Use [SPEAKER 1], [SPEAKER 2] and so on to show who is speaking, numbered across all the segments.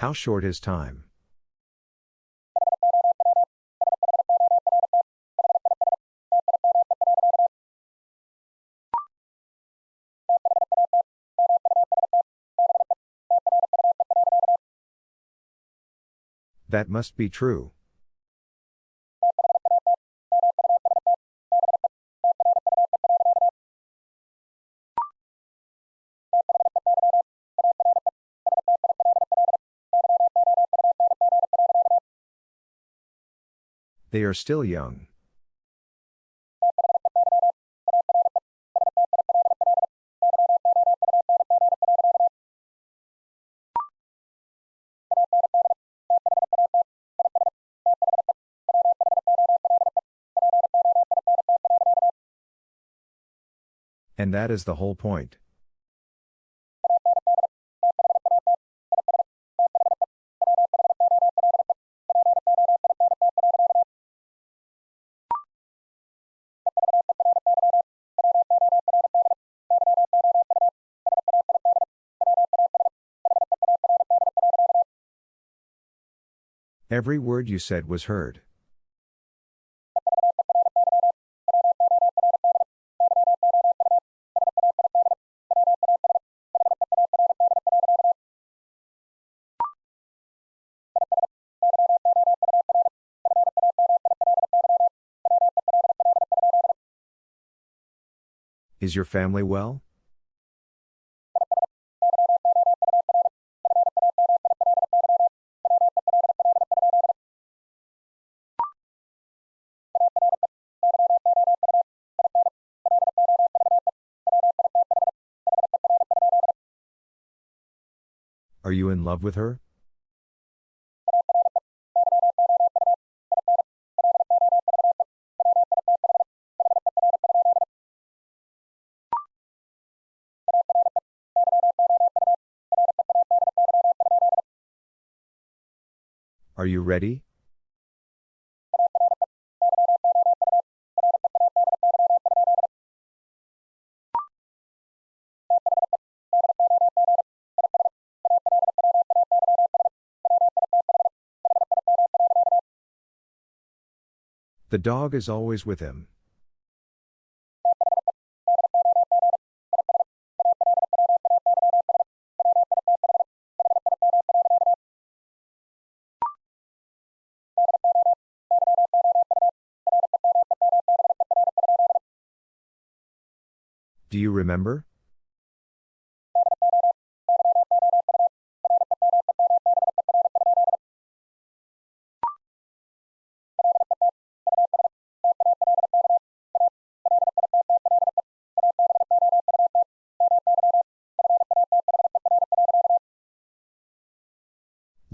[SPEAKER 1] How short is time? That must be true. They are still young. And that is the whole point. Every word you said was heard. Is your family well? In love with her? Are you ready? The dog is always with him. Do you remember?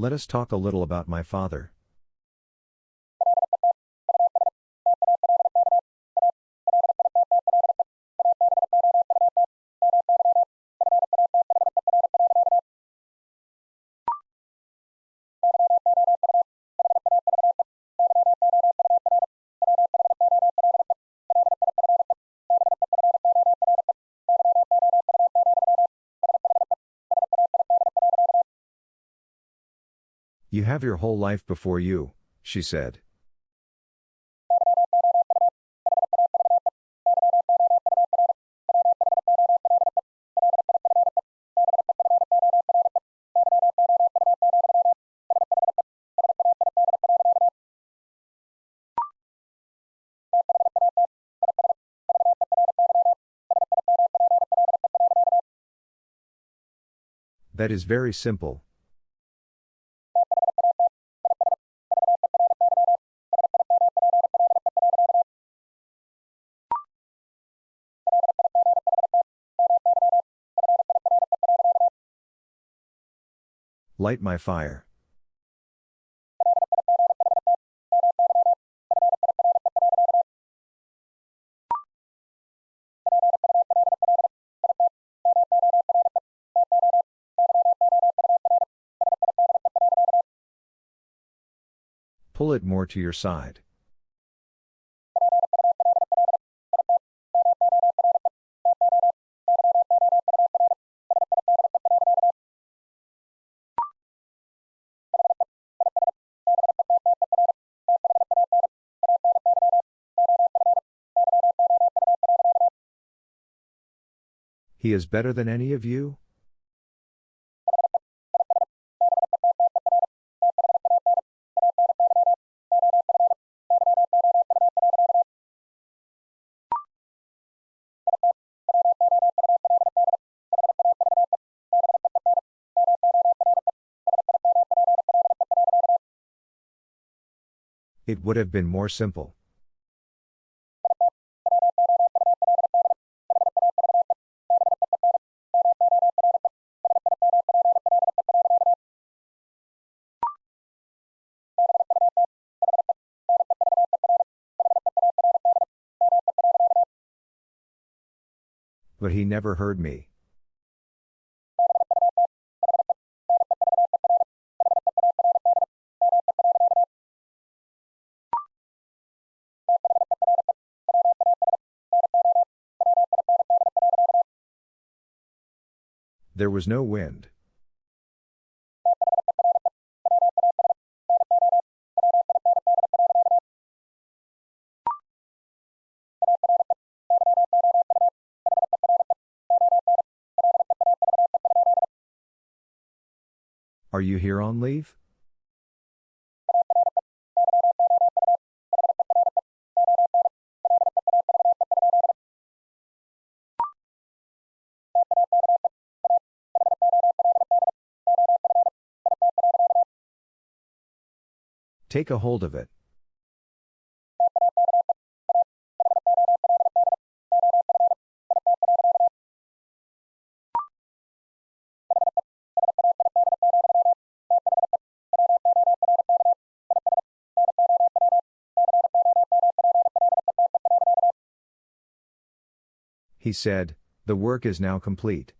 [SPEAKER 1] Let us talk a little about my father. You have your whole life before you, she said. That is very simple, Light my fire. Pull it more to your side. He is better than any of you? It would have been more simple. He never heard me. There was no wind. Are you here on leave? Take a hold of it. He said, The work is now complete.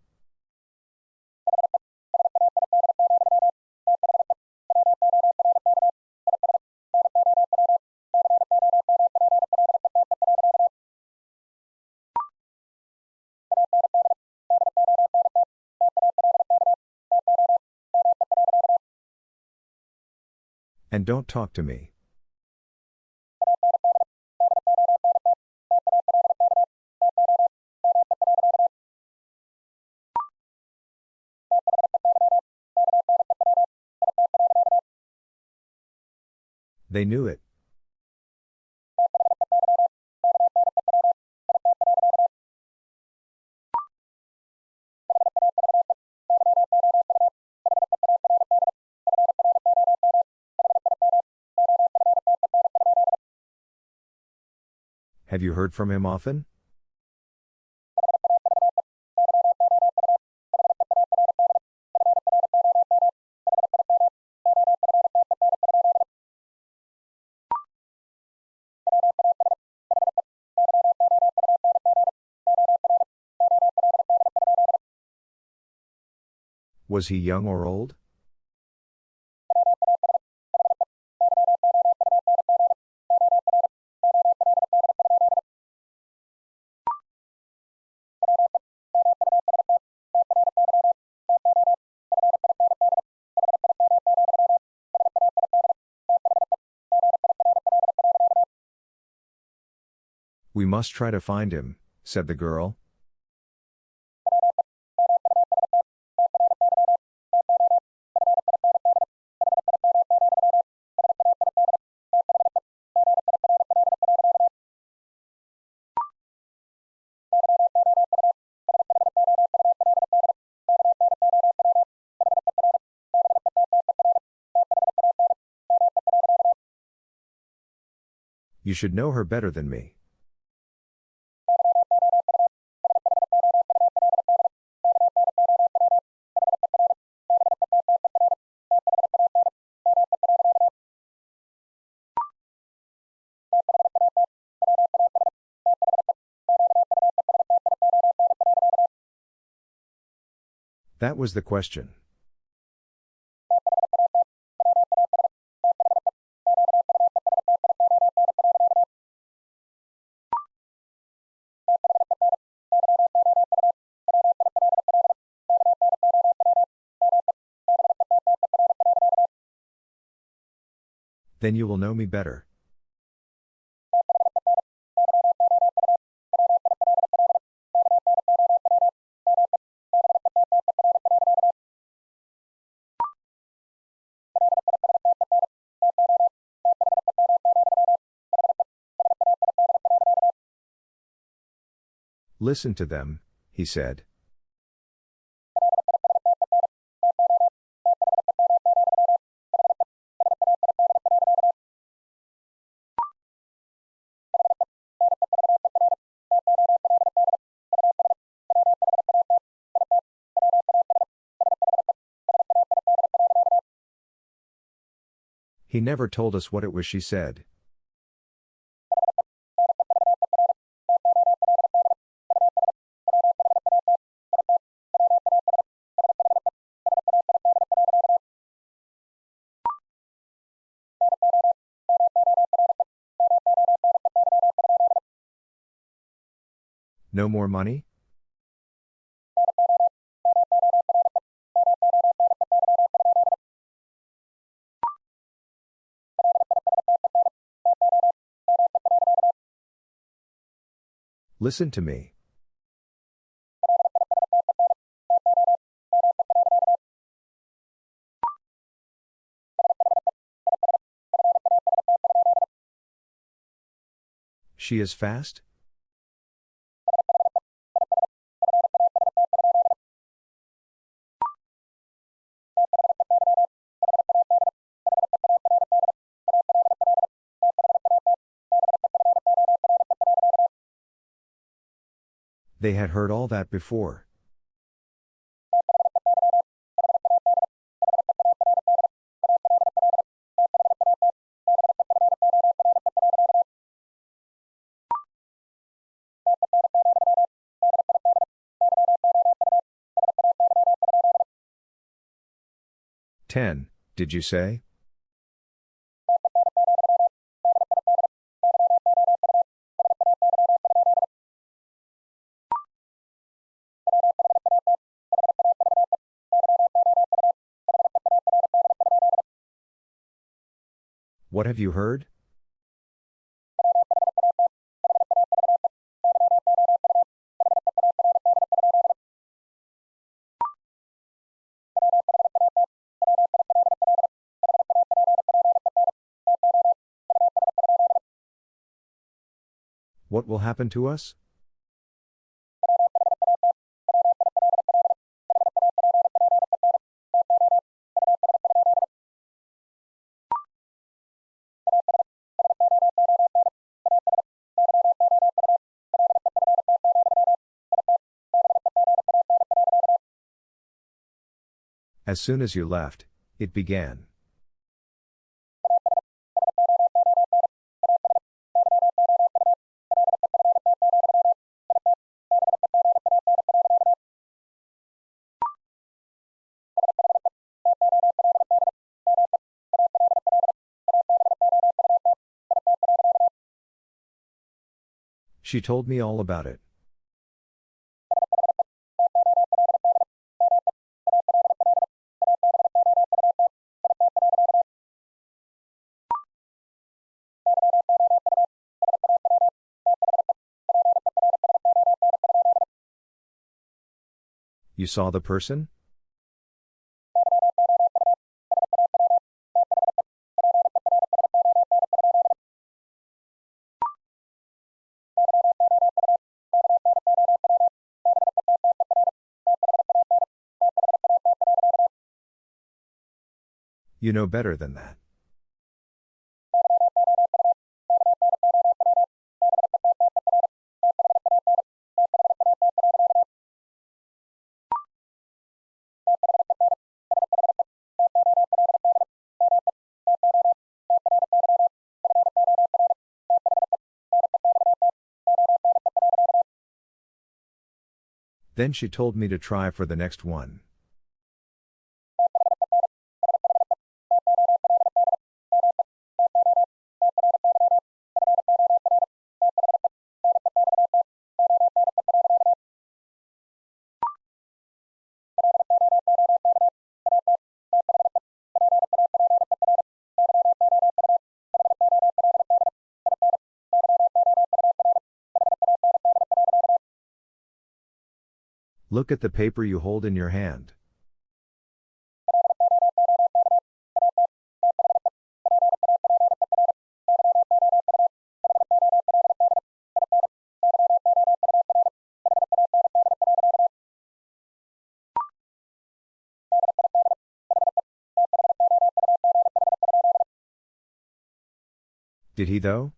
[SPEAKER 1] And don't talk to me. They knew it. Have you heard from him often? Was he young or old? We must try to find him, said the girl. You should know her better than me. That was the question. then you will know me better. Listen to them, he said. He never told us what it was she said. No more money? Listen to me. She is fast? They had heard all that before. Ten, did you say? What have you heard? What will happen to us? As soon as you left, it began. She told me all about it. You saw the person? You know better than that. Then she told me to try for the next one. Look at the paper you hold in your hand. Did he though?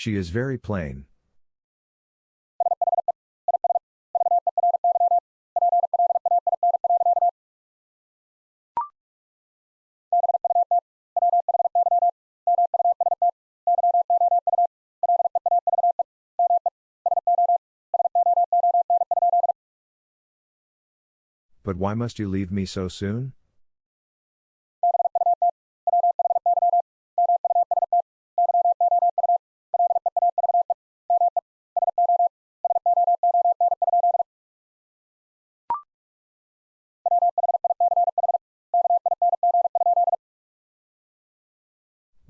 [SPEAKER 1] She is very plain. But why must you leave me so soon?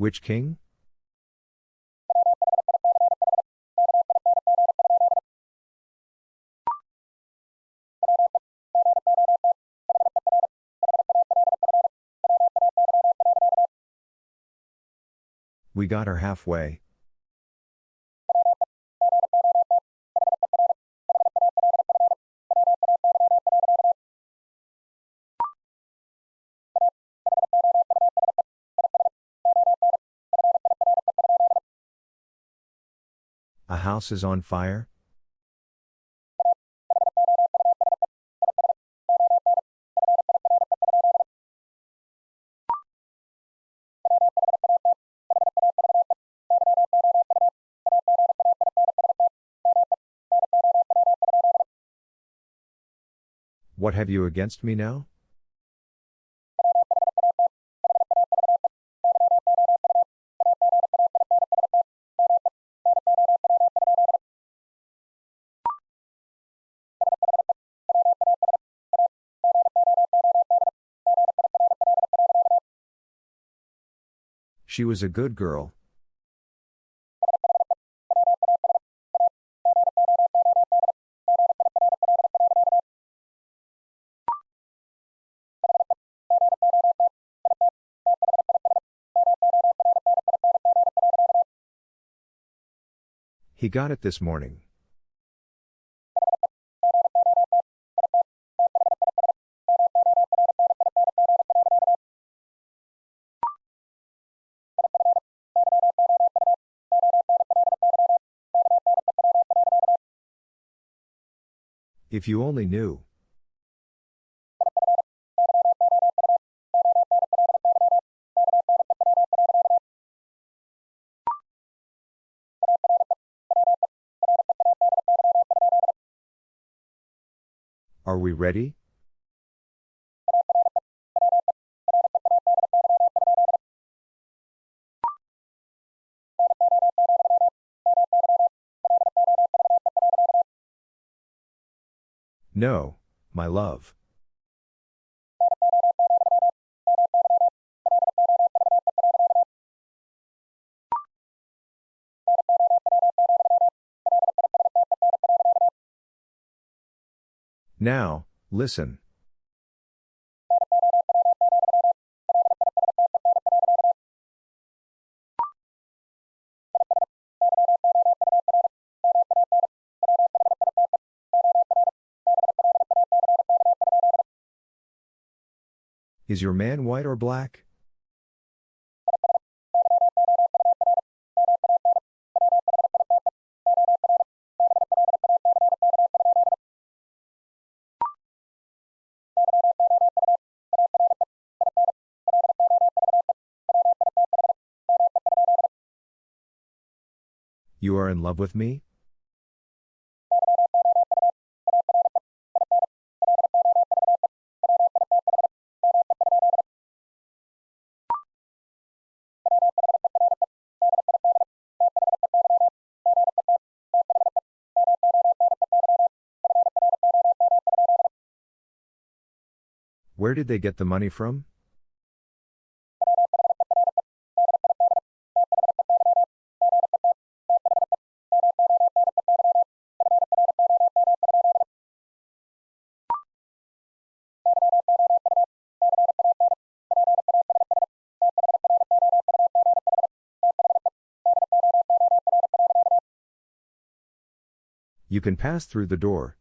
[SPEAKER 1] Which king? We got her halfway. House is on fire? What have you against me now? She was a good girl. He got it this morning. If you only knew. Are we ready? No, my love. Now, listen. Is your man white or black? You are in love with me? Where did they get the money from? You can pass through the door,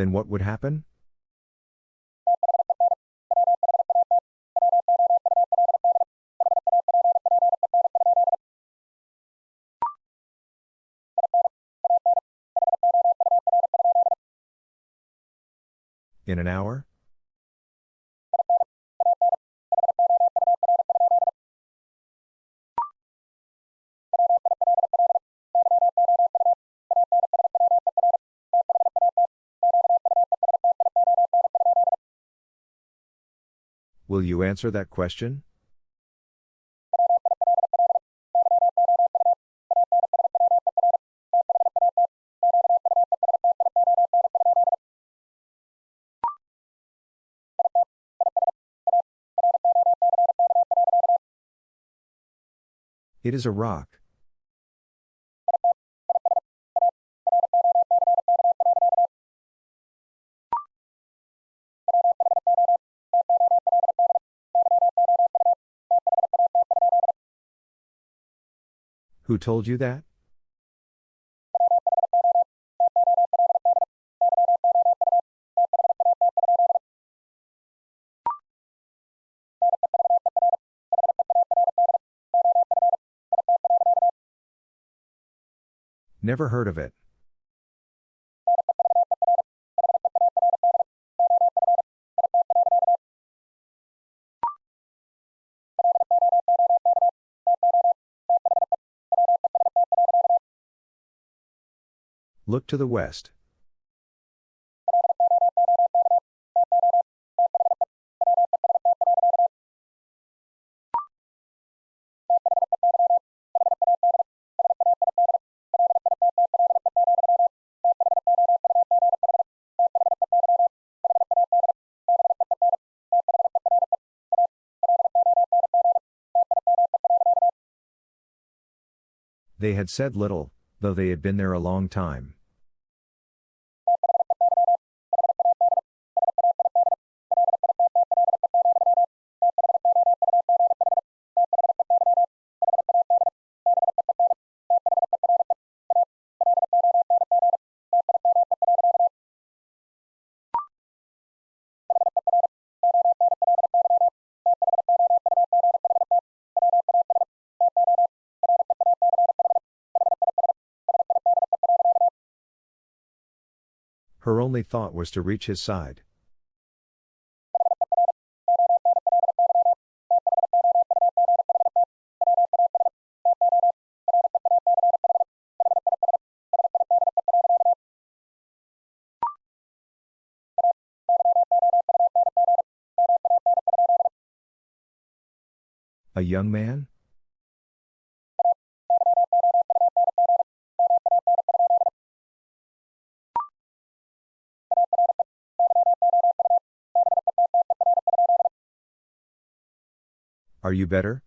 [SPEAKER 1] Then what would happen? In an hour? Will you answer that question? It is a rock. Who told you that? Never heard of it. Look to the west. They had said little, though they had been there a long time. Only thought was to reach his side. A young man? Are you better?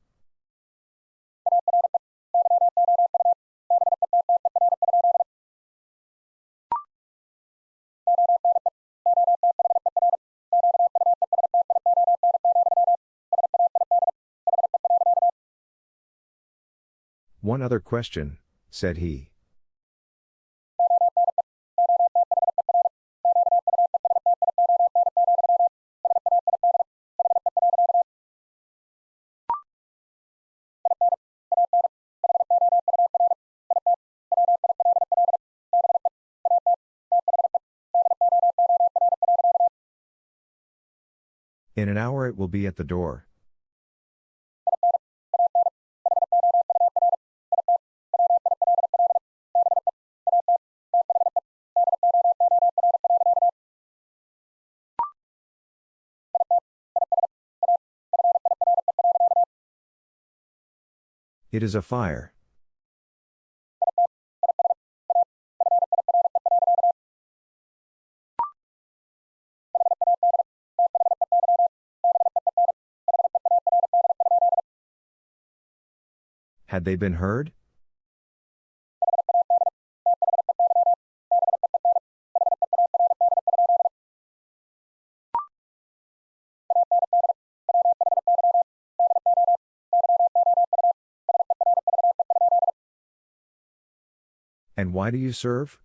[SPEAKER 1] One other question, said he. In an hour it will be at the door. It is a fire. Had they been heard? And why do you serve?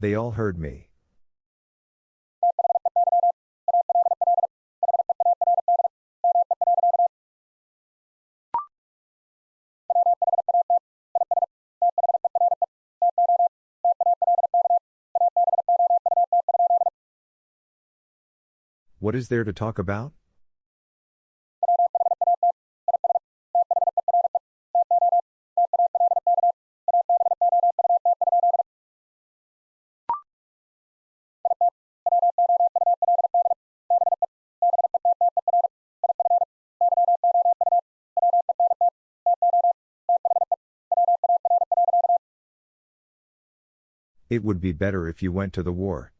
[SPEAKER 1] They all heard me. What is there to talk about? It would be better if you went to the war.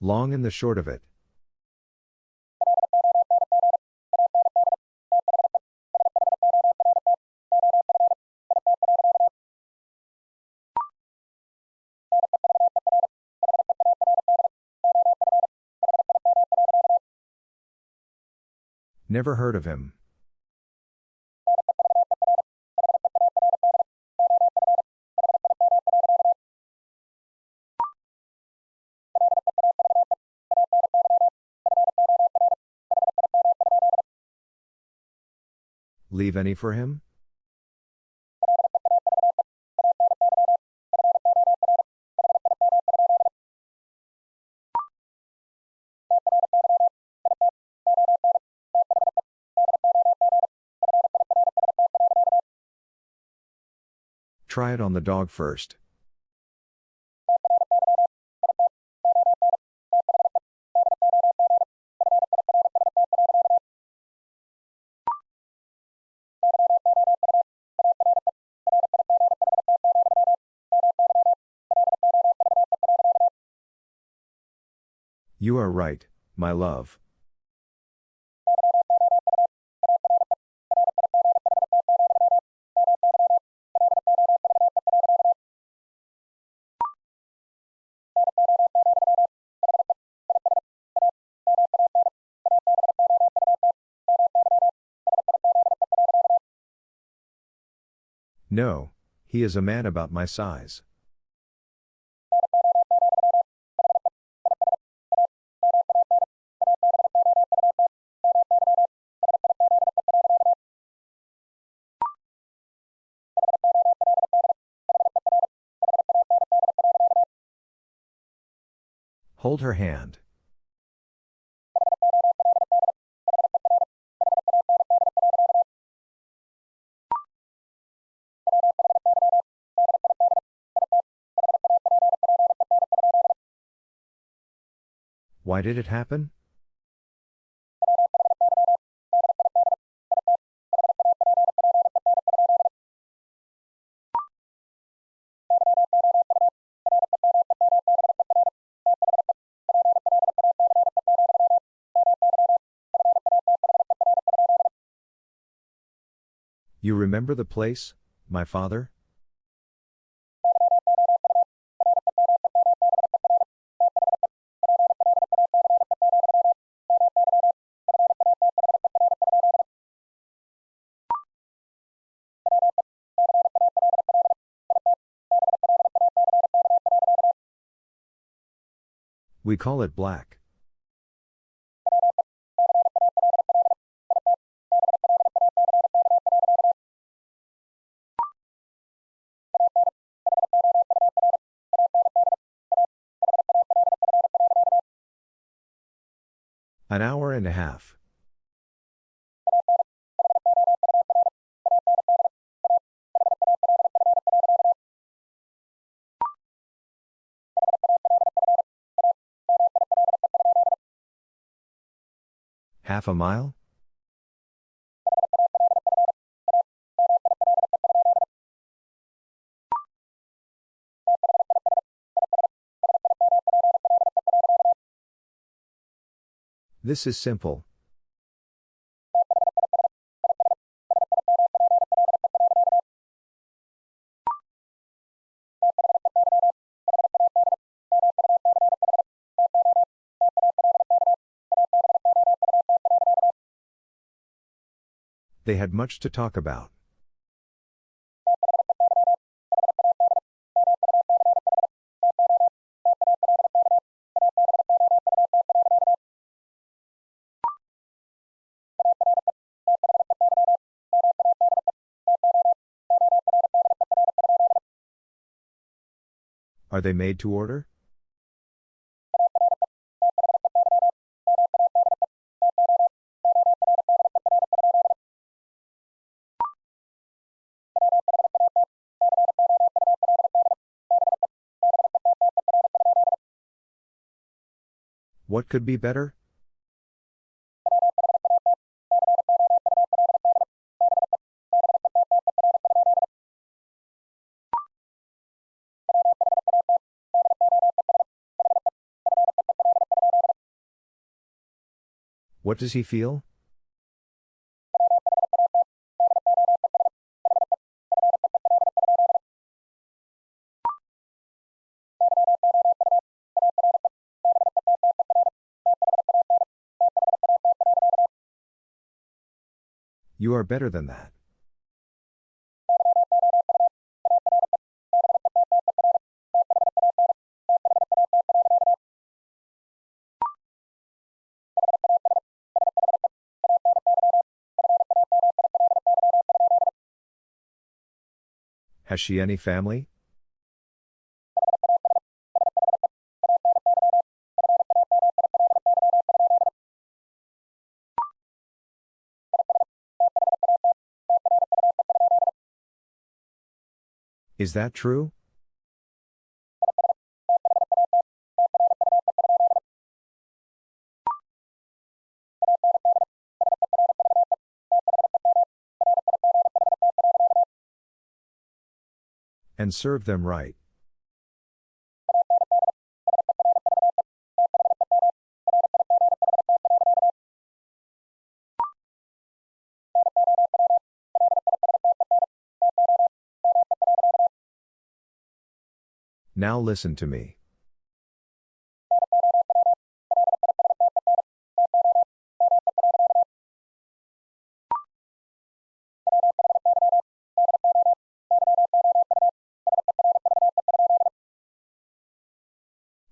[SPEAKER 1] Long and the short of it. Never heard of him. Leave any for him? Try it on the dog first. You are right, my love. No, he is a man about my size. Hold her hand. Why did it happen? You remember the place, my father? We call it black. An hour and a half. Half a mile? This is simple. They had much to talk about. Are they made to order? What could be better? What does he feel? You are better than that. Has she any family? Is that true? And serve them right. Now listen to me.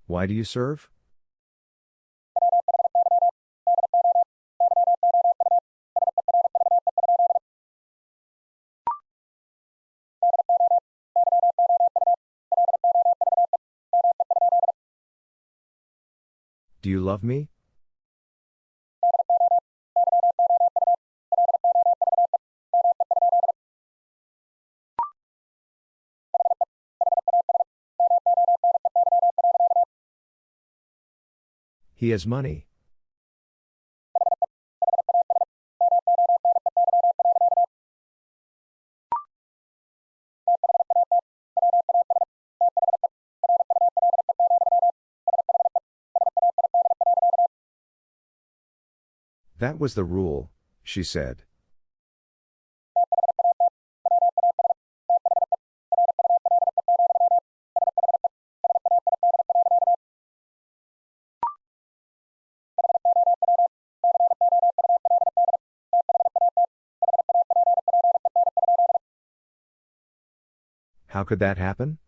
[SPEAKER 1] Why do you serve? You love me? He has money. That was the rule, she said. How could that happen?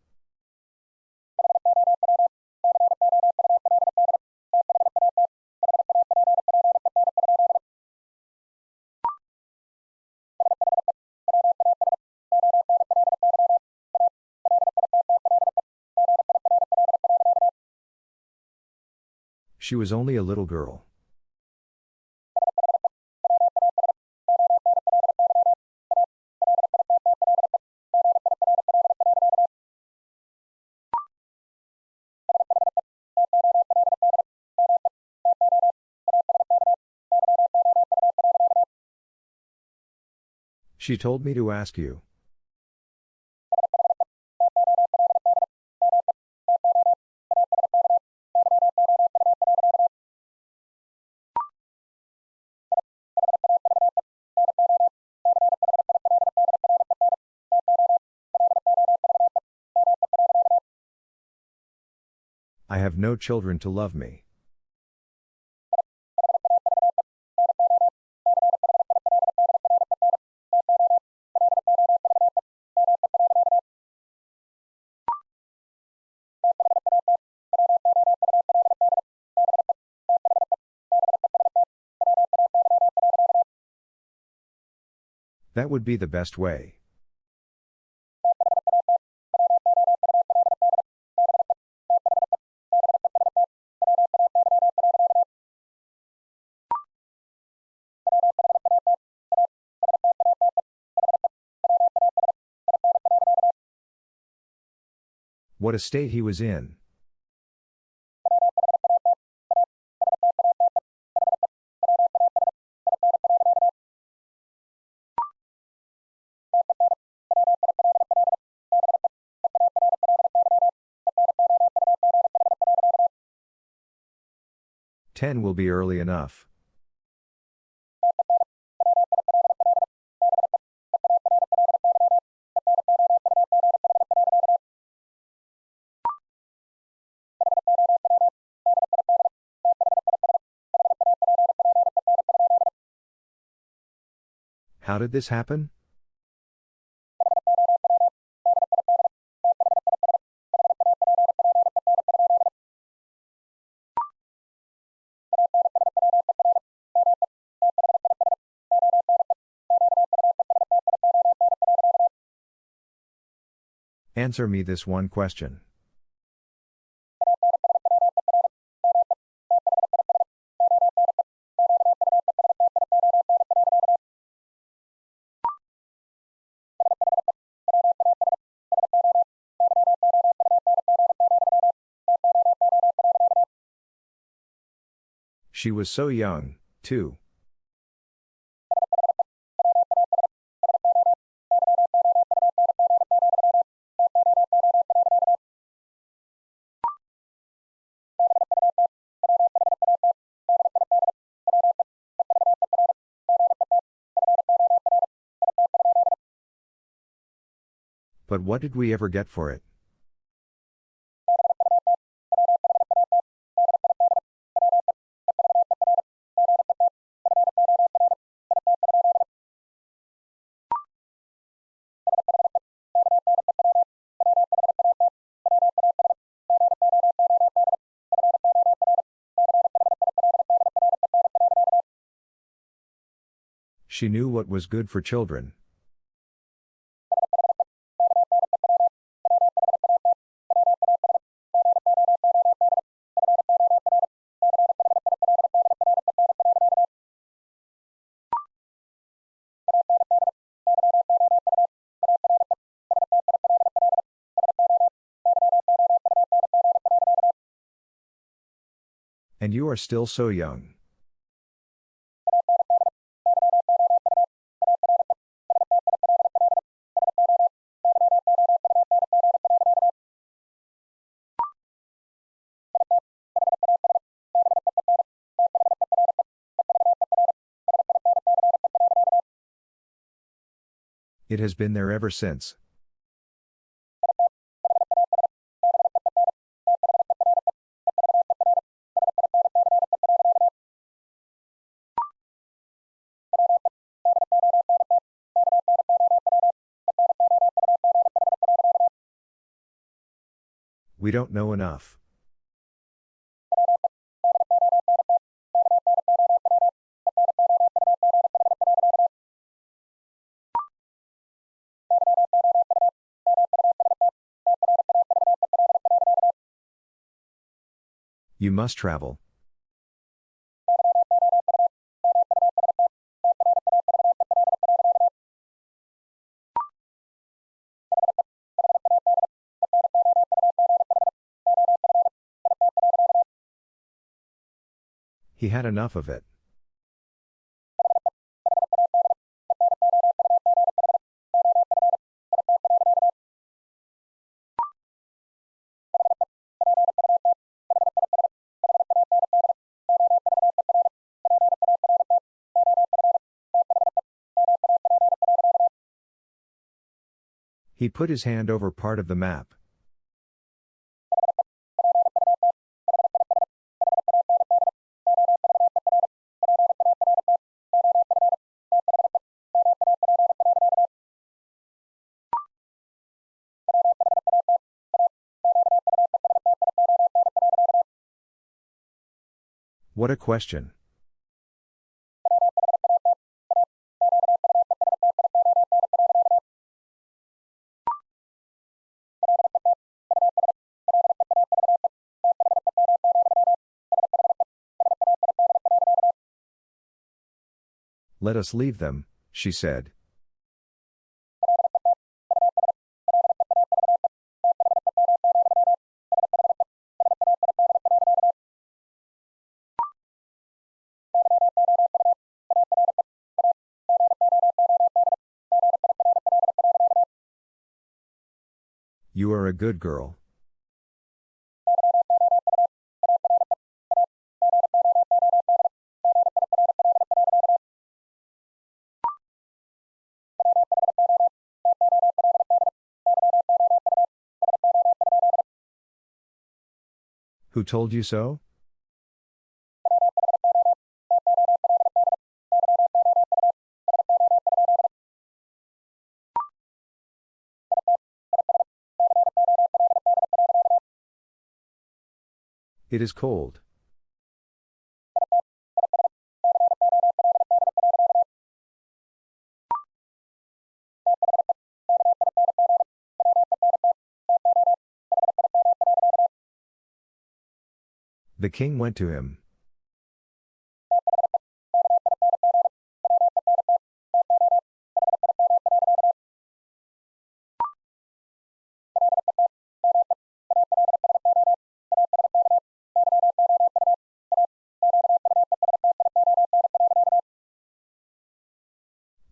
[SPEAKER 1] She was only a little girl. She told me to ask you. No children to love me. That would be the best way. What a state he was in. Ten will be early enough. Did this happen? Answer me this one question. She was so young, too. But what did we ever get for it? She knew what was good for children. And you are still so young. It has been there ever since. We don't know enough. You must travel. He had enough of it. He put his hand over part of the map. What a question. Let us leave them, she said. You are a good girl. Who told you so? It is cold. The king went to him.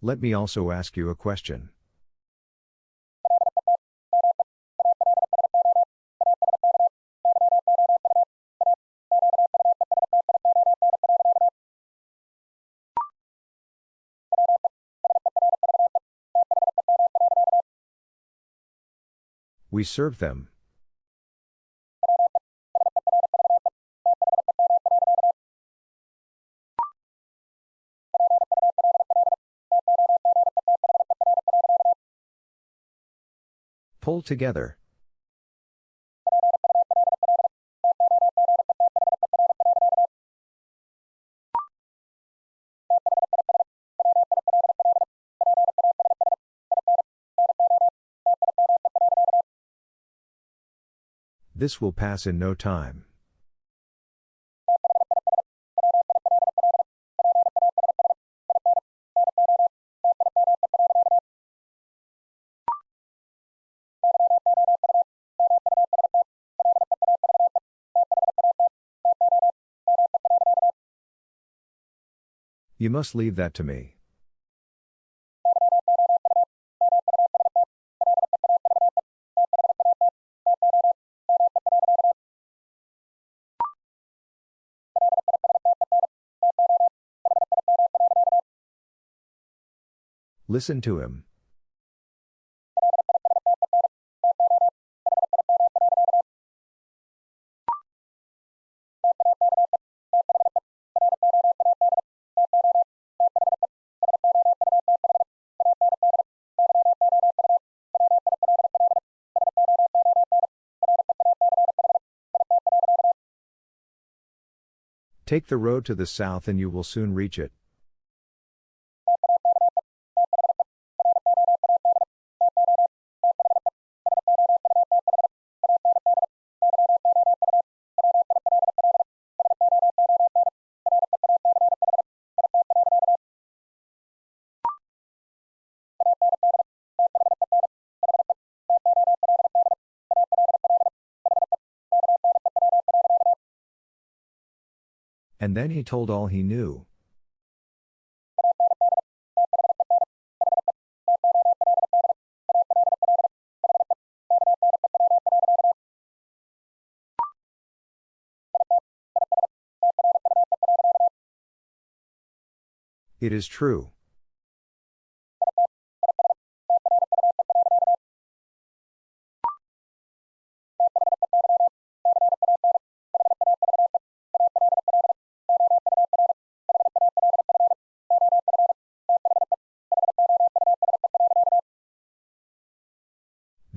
[SPEAKER 1] Let me also ask you a question. We serve them. Pull together. This will pass in no time. You must leave that to me. Listen to him. Take the road to the south and you will soon reach it. And then he told all he knew. It is true.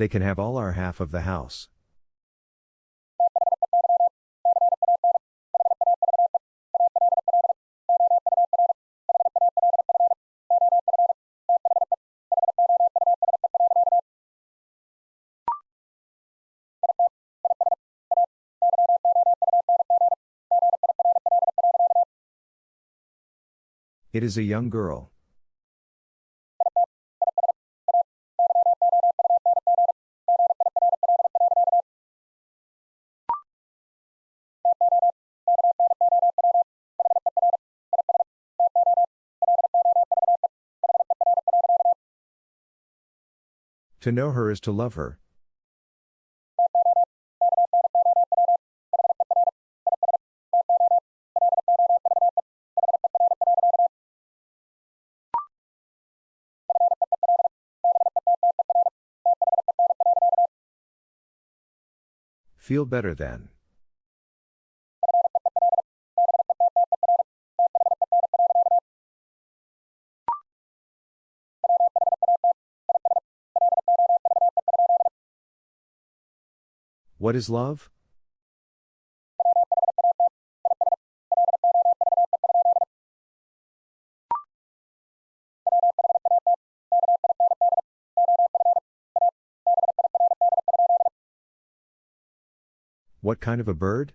[SPEAKER 1] They can have all our half of the house. It is a young girl. To know her is to love her. Feel better then. What is love? What kind of a bird?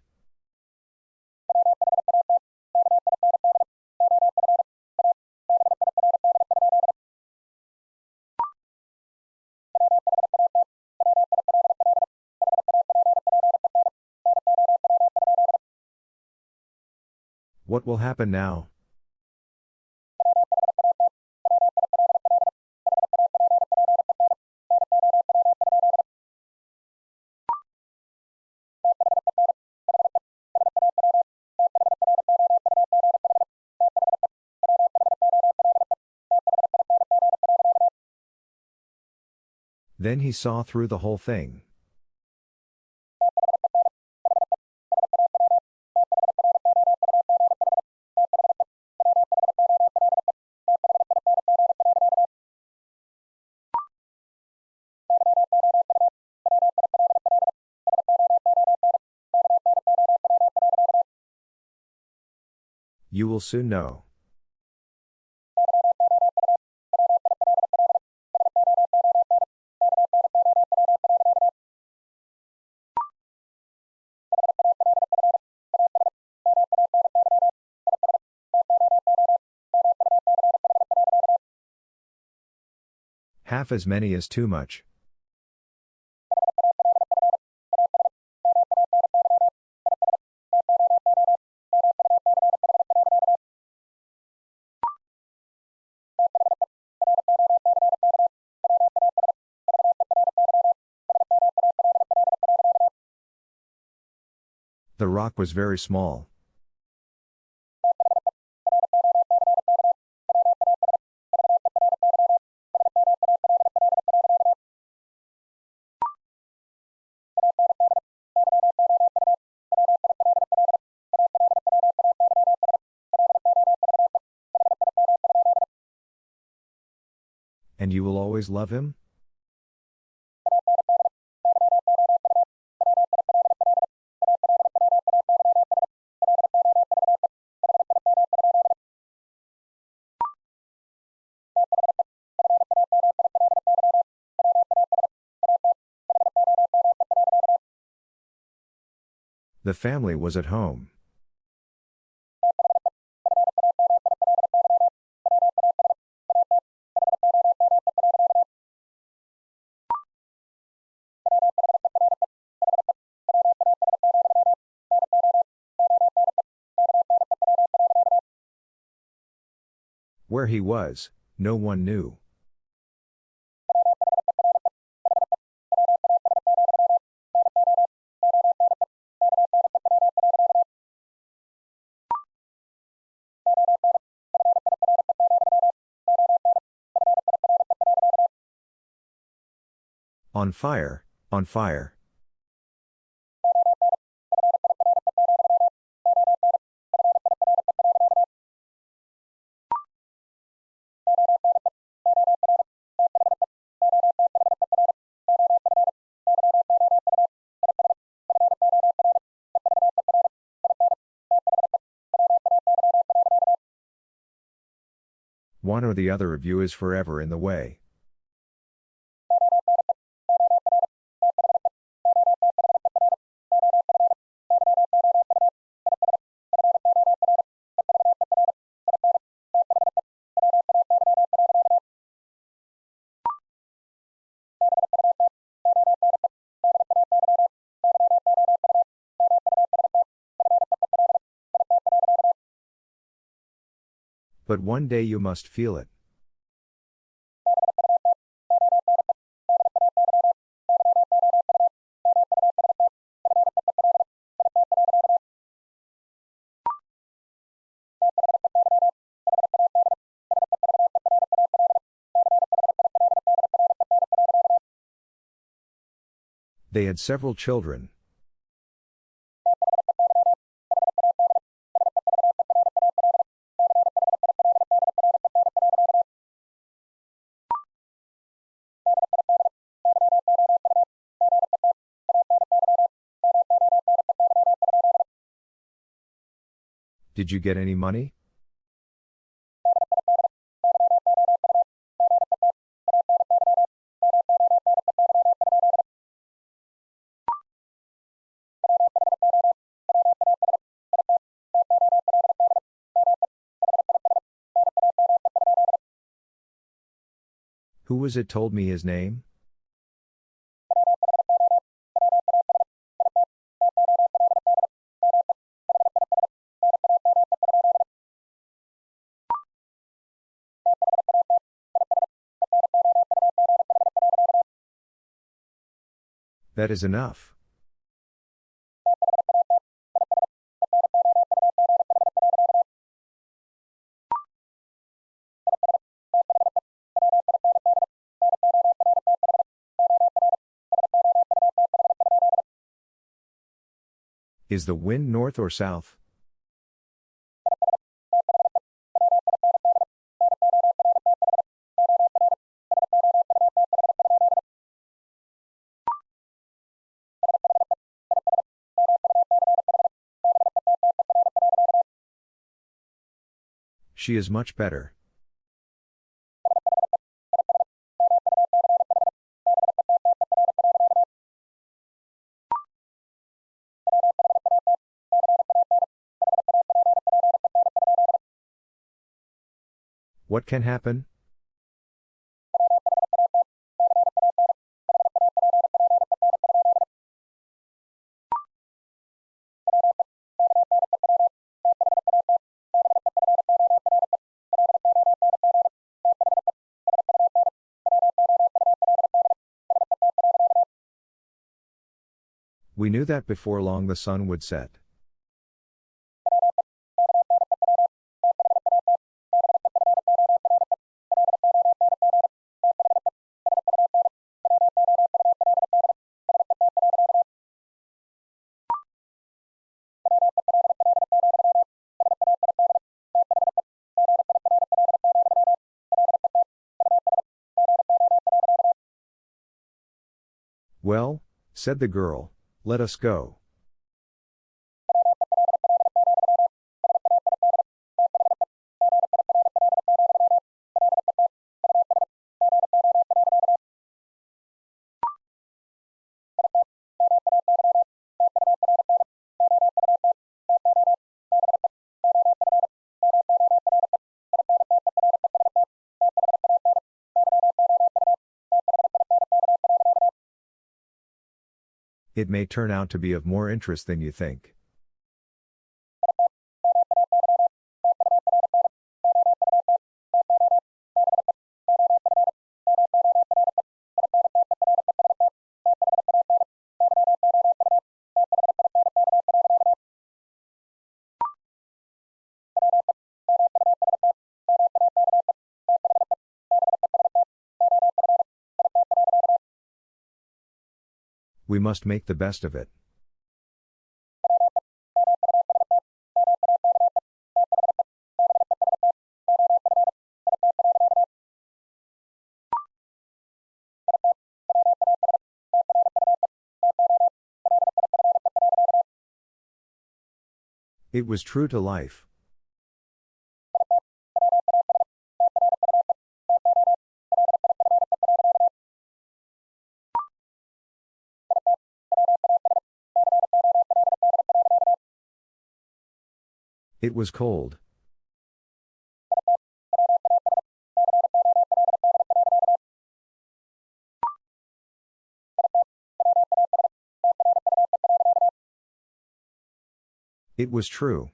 [SPEAKER 1] What will happen now? Then he saw through the whole thing. You will soon know. Half as many is too much. Rock was very small. And you will always love him? The family was at home. Where he was, no one knew. On fire, on fire. One or the other of you is forever in the way. But one day you must feel it. They had several children. Did you get any money? Who was it told me his name? That is enough. Is the wind north or south? She is much better. What can happen? We knew that before long the sun would set. Well, said the girl, let us go. It may turn out to be of more interest than you think. We must make the best of it. It was true to life. It was cold. It was true.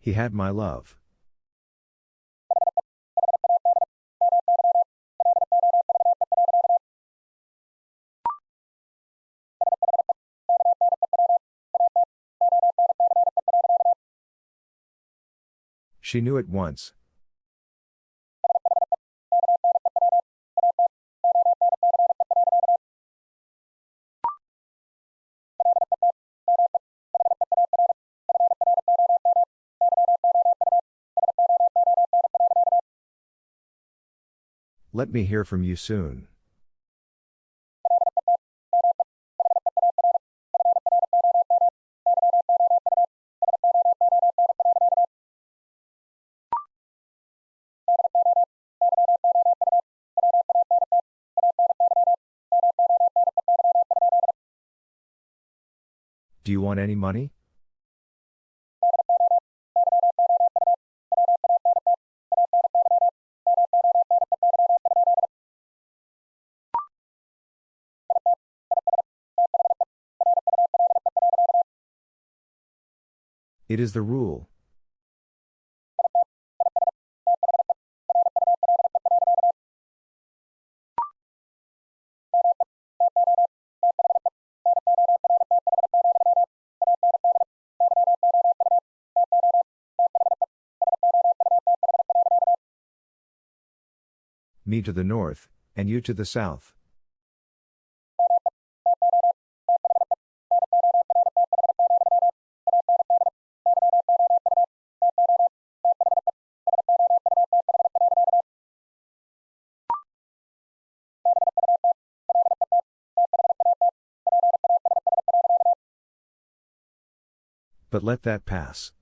[SPEAKER 1] He had my love. She knew it once. Let me hear from you soon. Want any money? It is the rule. Me to the north, and you to the south. But let that pass.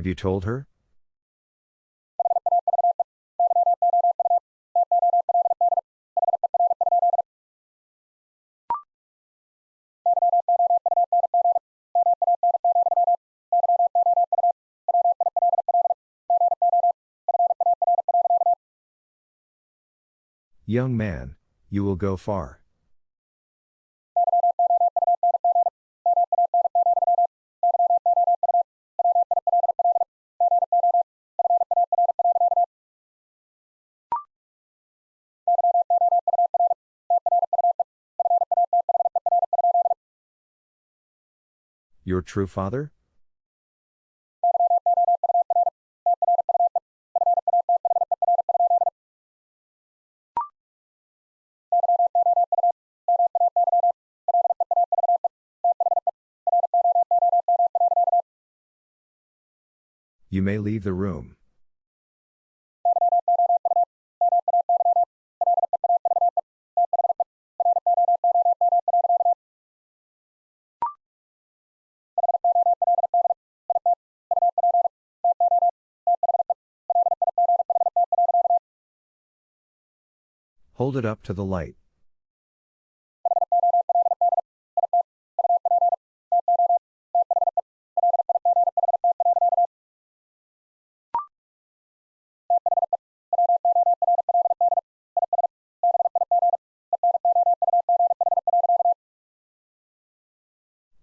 [SPEAKER 1] Have you told her? Young man, you will go far. Your true father? You may leave the room. Hold it up to the light.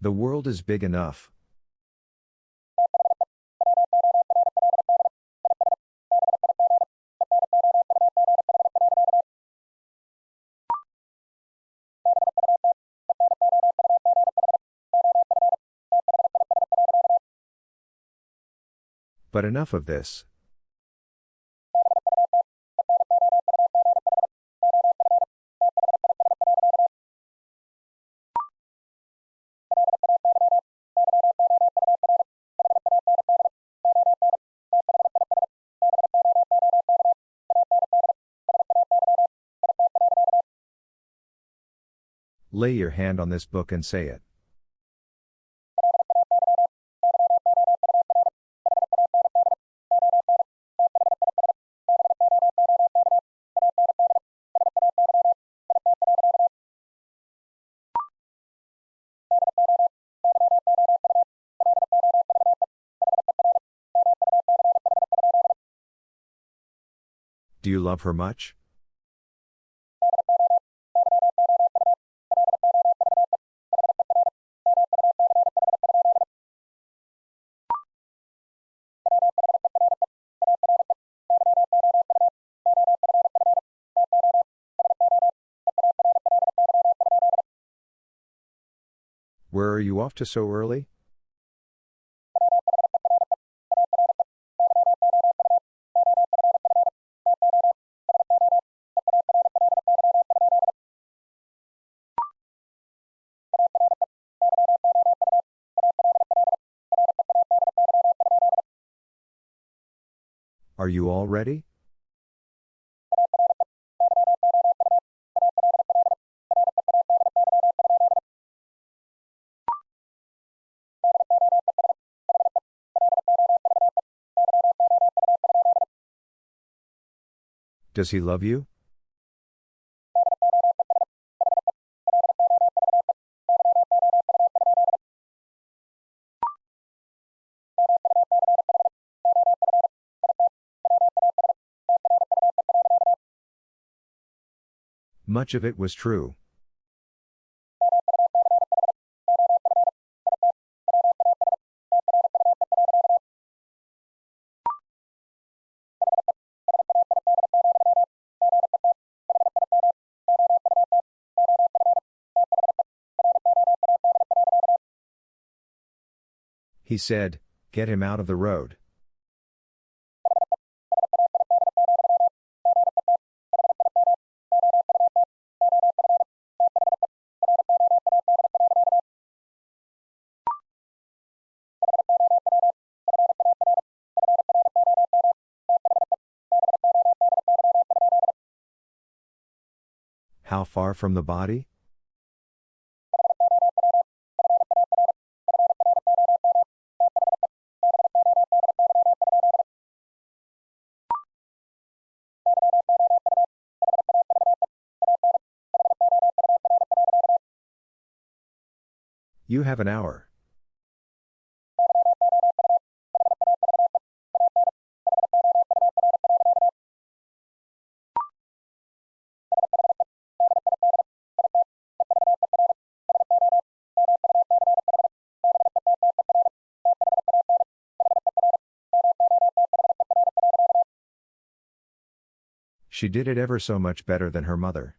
[SPEAKER 1] The world is big enough. But enough of this. Lay your hand on this book and say it. Do you love her much? Where are you off to so early? Are you all ready? Does he love you? Much of it was true. He said, Get him out of the road. Far from the body? You have an hour. She did it ever so much better than her mother.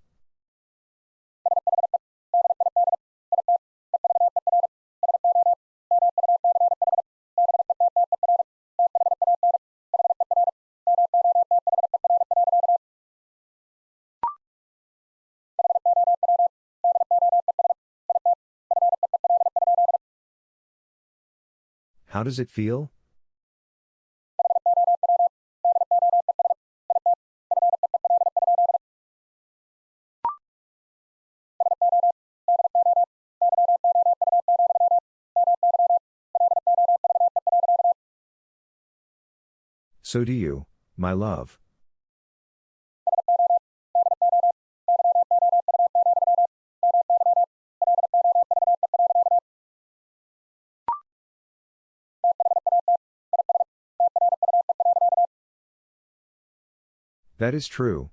[SPEAKER 1] How does it feel? So do you, my love. That is true.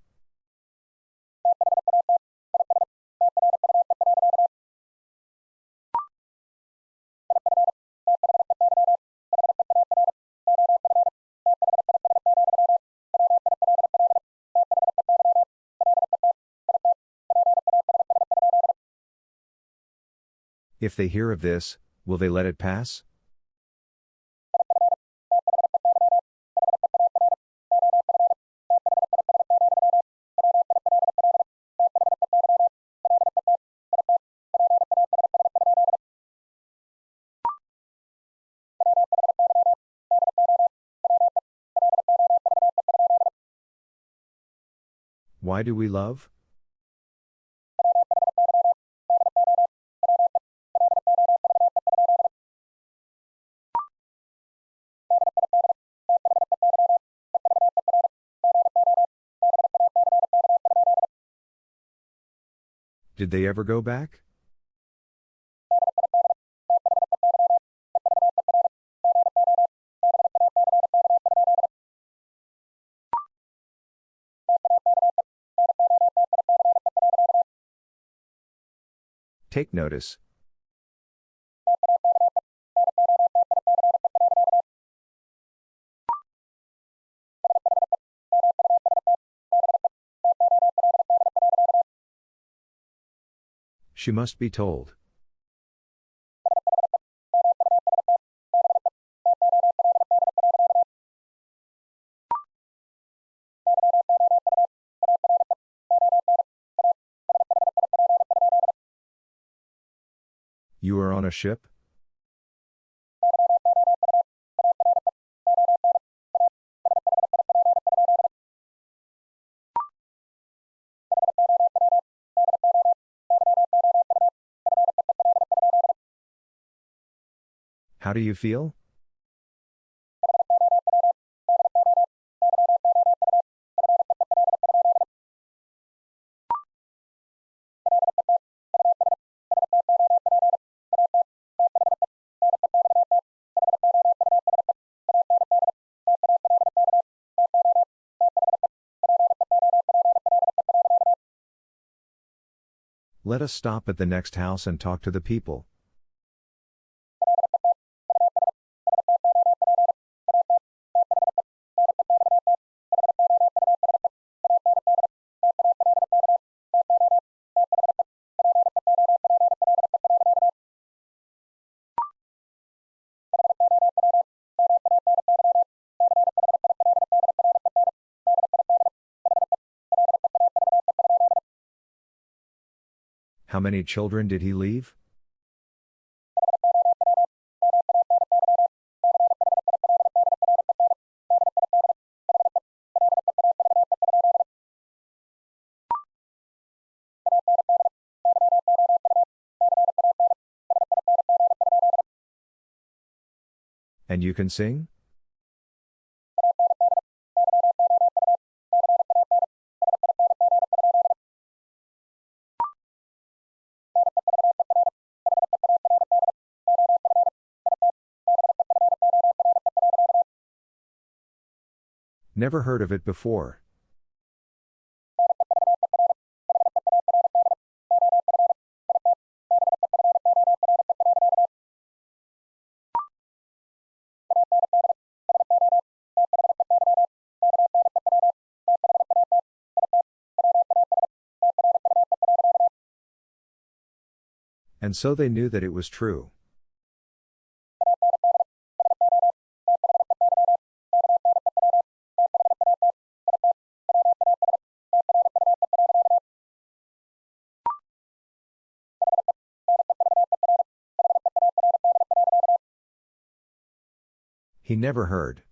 [SPEAKER 1] If they hear of this, will they let it pass? Why do we love? Did they ever go back? Take notice. She must be told. You are on a ship? Do you feel? Let us stop at the next house and talk to the people. How many children did he leave? And you can sing? Never heard of it before. And so they knew that it was true. He never heard.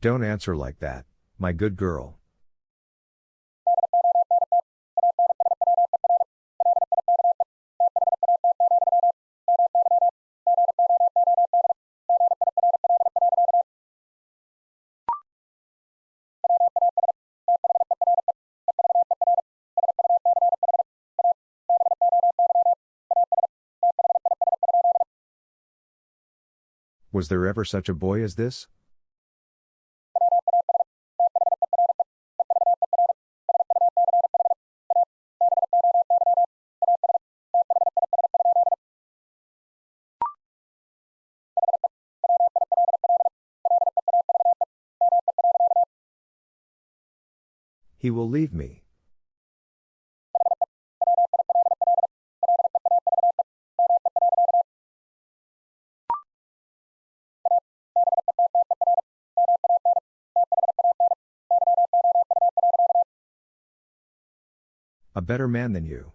[SPEAKER 1] Don't answer like that, my good girl. Was there ever such a boy as this? He will leave me. A better man than you.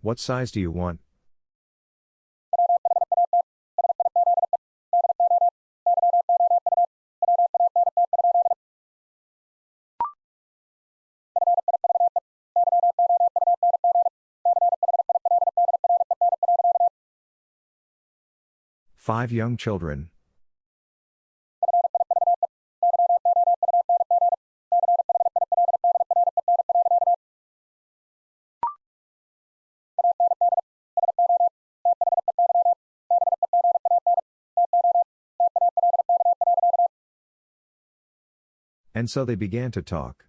[SPEAKER 1] What size do you want? Five young children. And so they began to talk.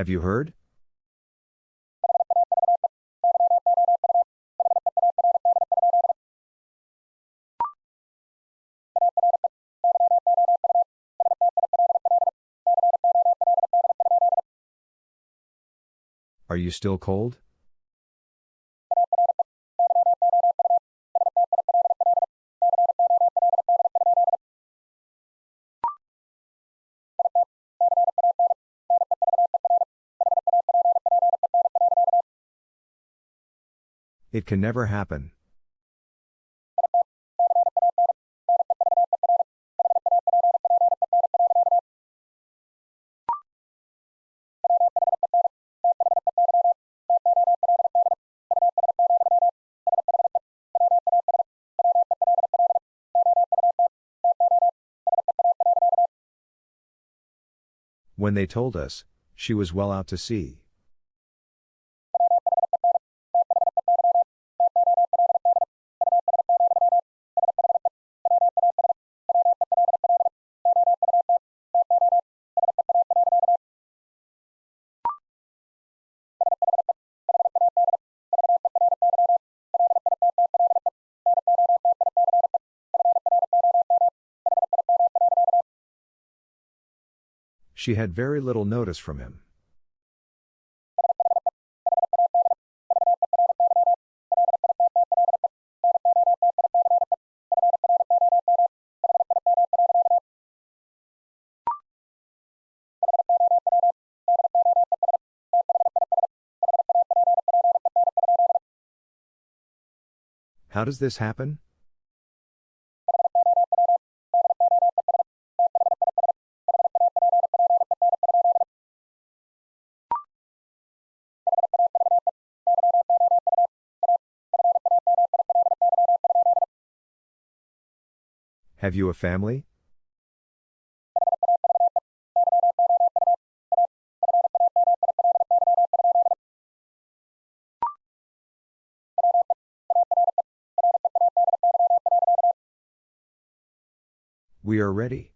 [SPEAKER 1] Have you heard? Are you still cold? It can never happen. When they told us, she was well out to sea. She had very little notice from him. How does this happen? Have you a family? We are ready.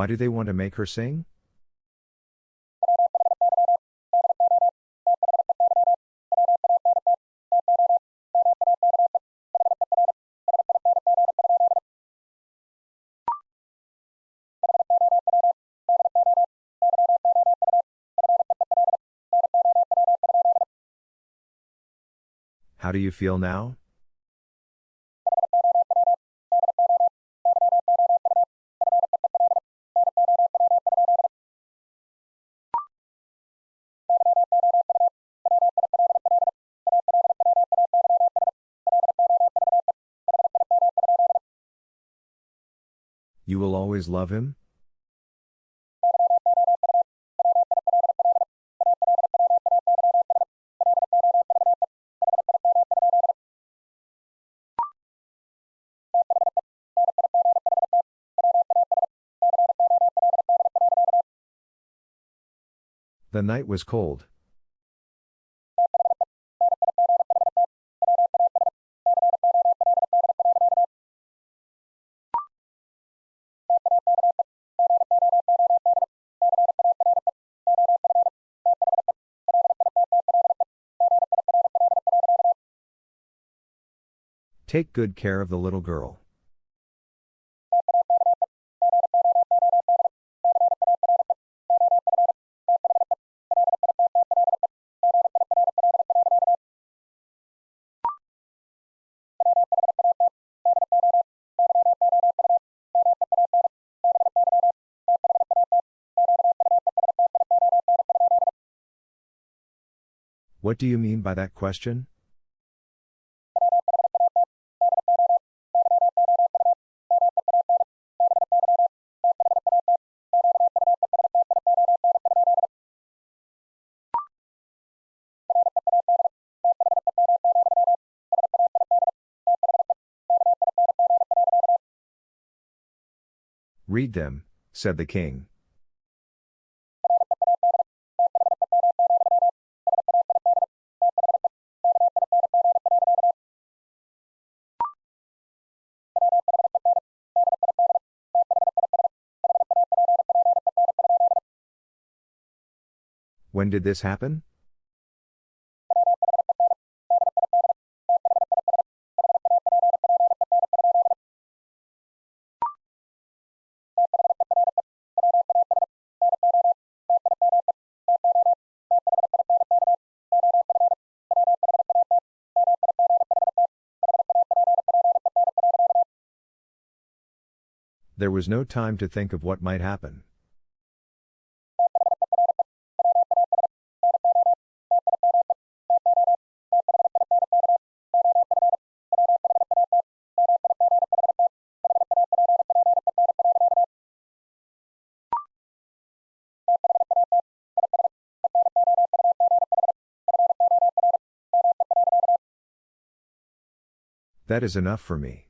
[SPEAKER 1] Why do they want to make her sing? How do you feel now? Always love him? The night was cold. Take good care of the little girl. What do you mean by that question? Read them, said the king. When did this happen? Was no time to think of what might happen. That is enough for me.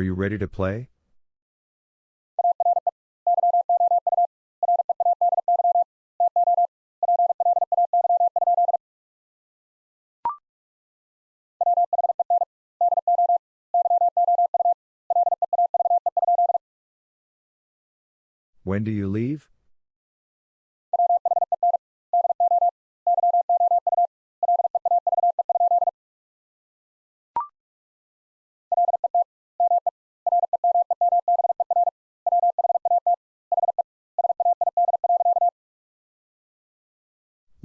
[SPEAKER 1] Are you ready to play? When do you leave?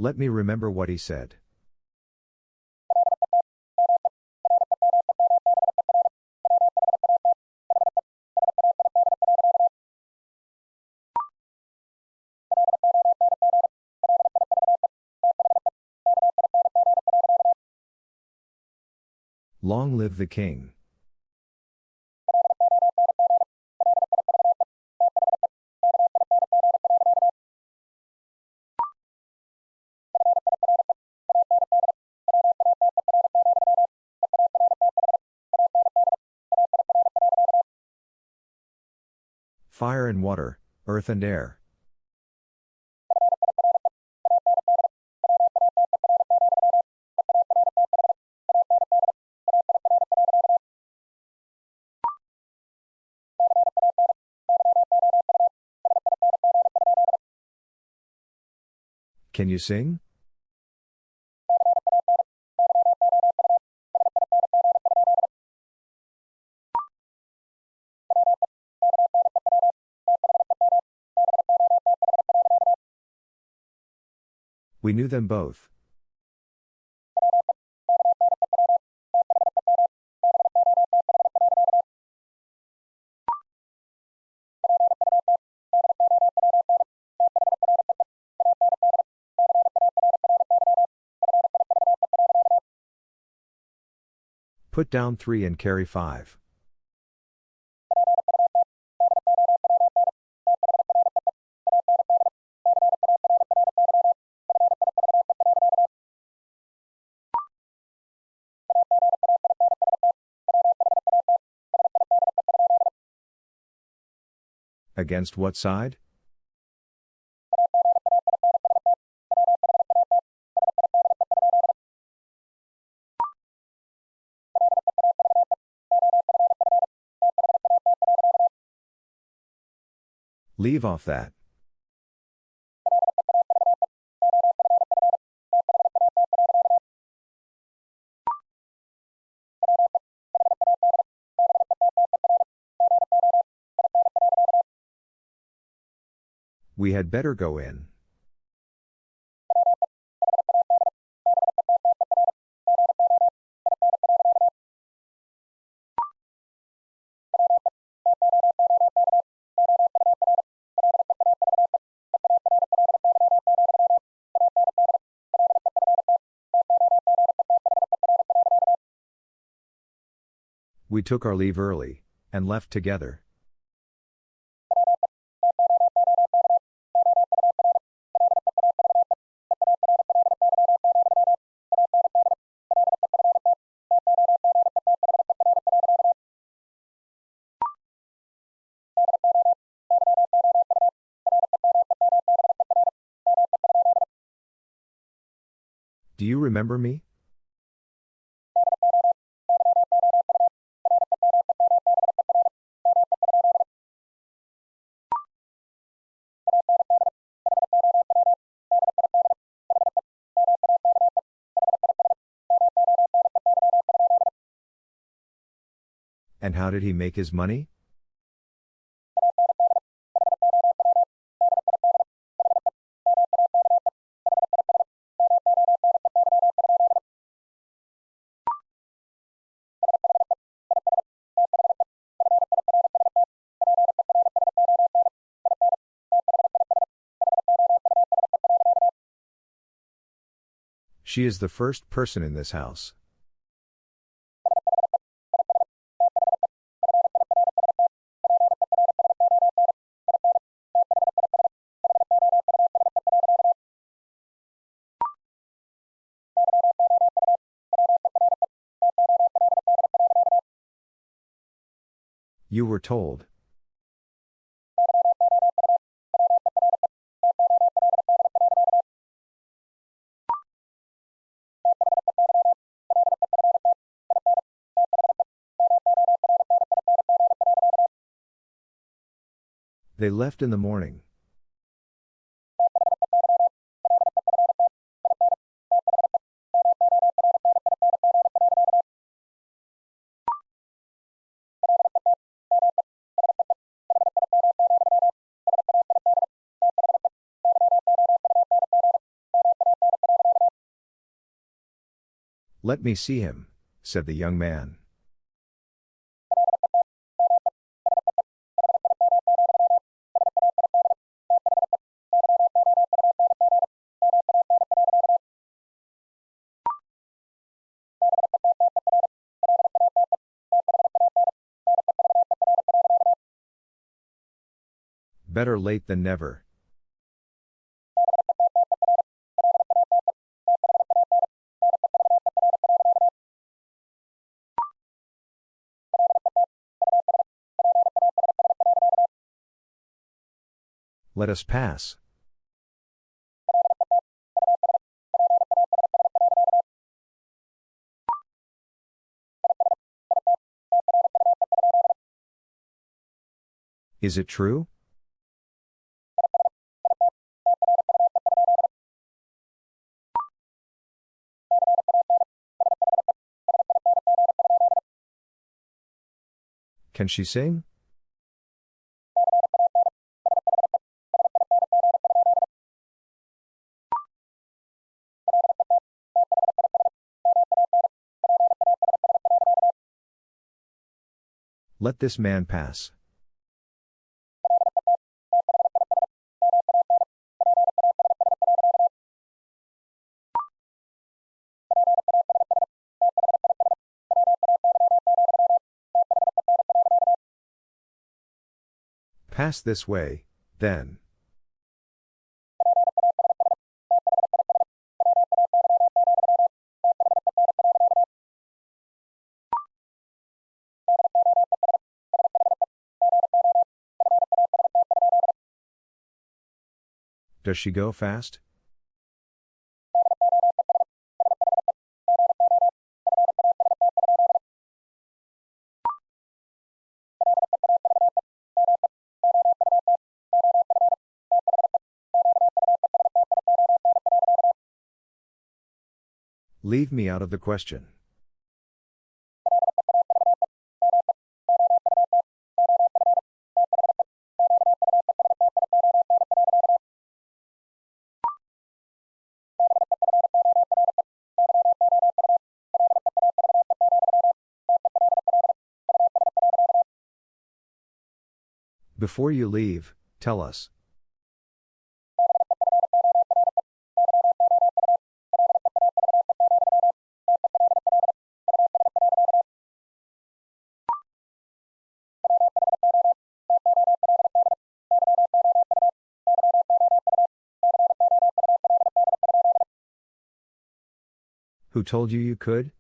[SPEAKER 1] Let me remember what he said. Long live the king. Fire and water, earth and air. Can you sing? We knew them both. Put down three and carry five. against what side? Leave off that. We had better go in. We took our leave early, and left together. Remember me? And how did he make his money? She is the first person in this house. You were told. They left in the morning. Let me see him, said the young man. Better late than never. Let us pass. Is it true? Can she sing? Let this man pass. Pass this way, then. Does she go fast? Leave me out of the question. Before you leave, tell us. Who told you you could?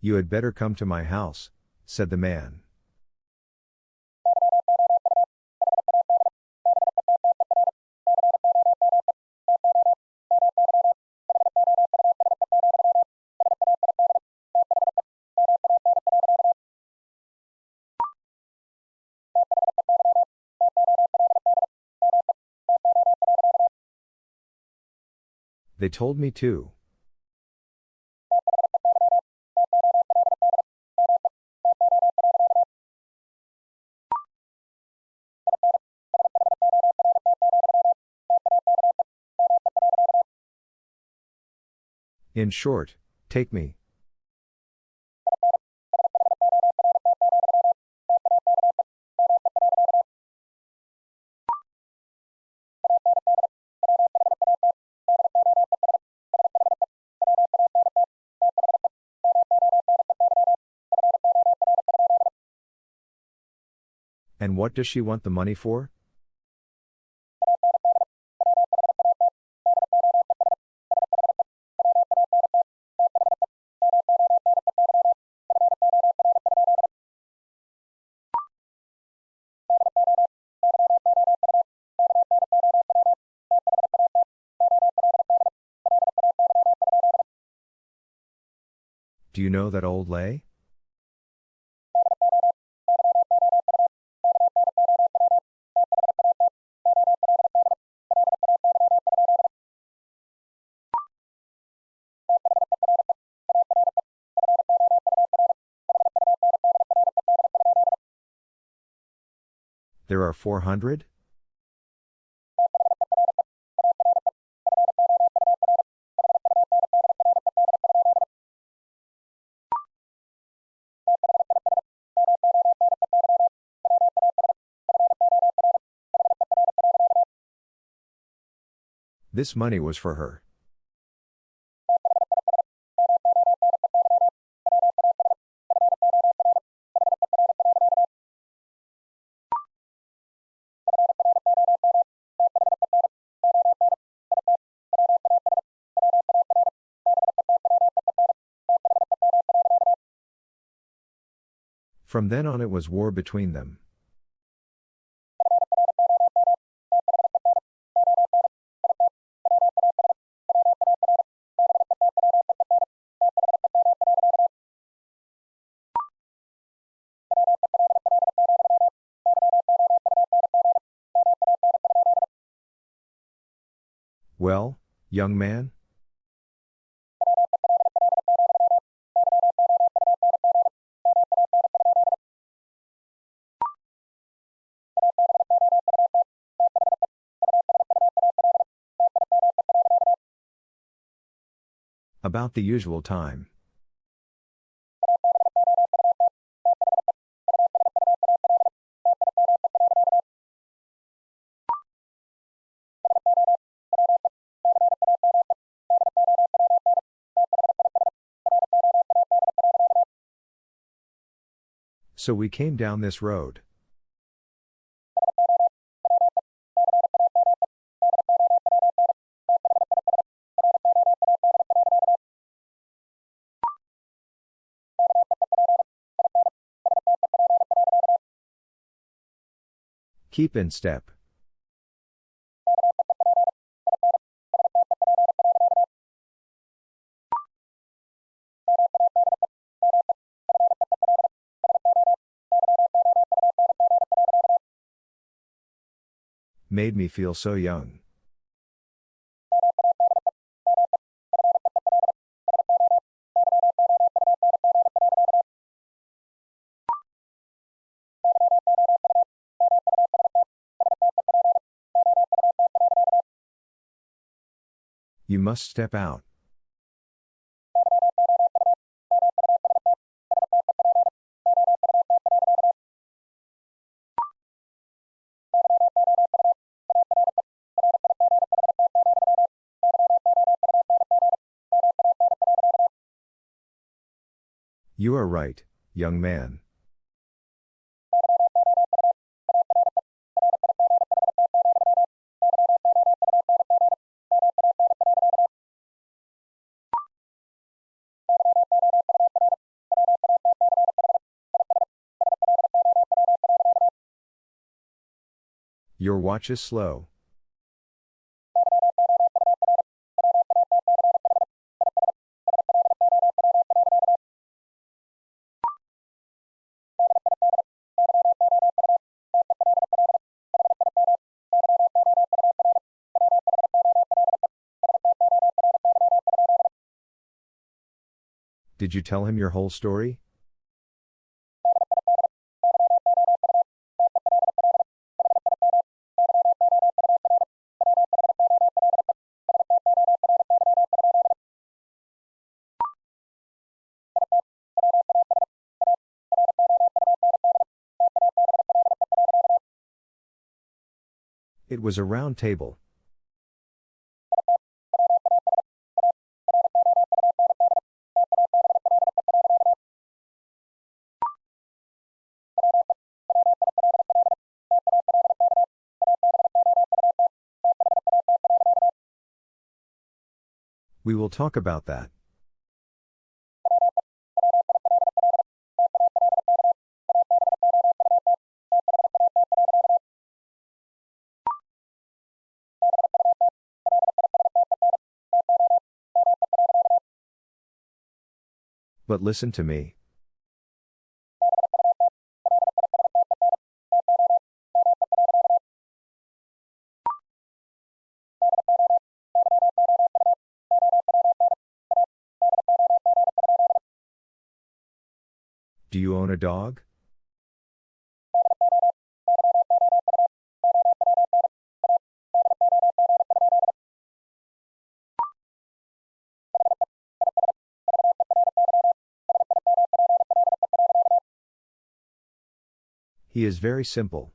[SPEAKER 1] You had better come to my house, said the man. They told me to. In short, take me. And what does she want the money for? Do you know that old lay? There are 400? This money was for her. From then on, it was war between them. Well, young man? About the usual time. So we came down this road. Keep in step. Made me feel so young. You must step out. You are right, young man. Your watch is slow. Did you tell him your whole story? Was a round table. We will talk about that. But listen to me. Do you own a dog? He is very simple.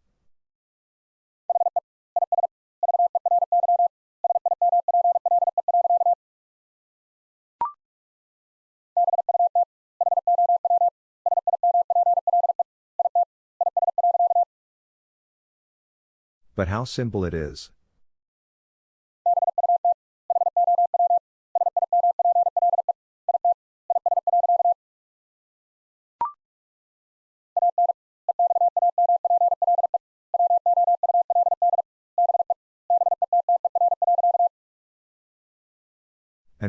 [SPEAKER 1] But how simple it is.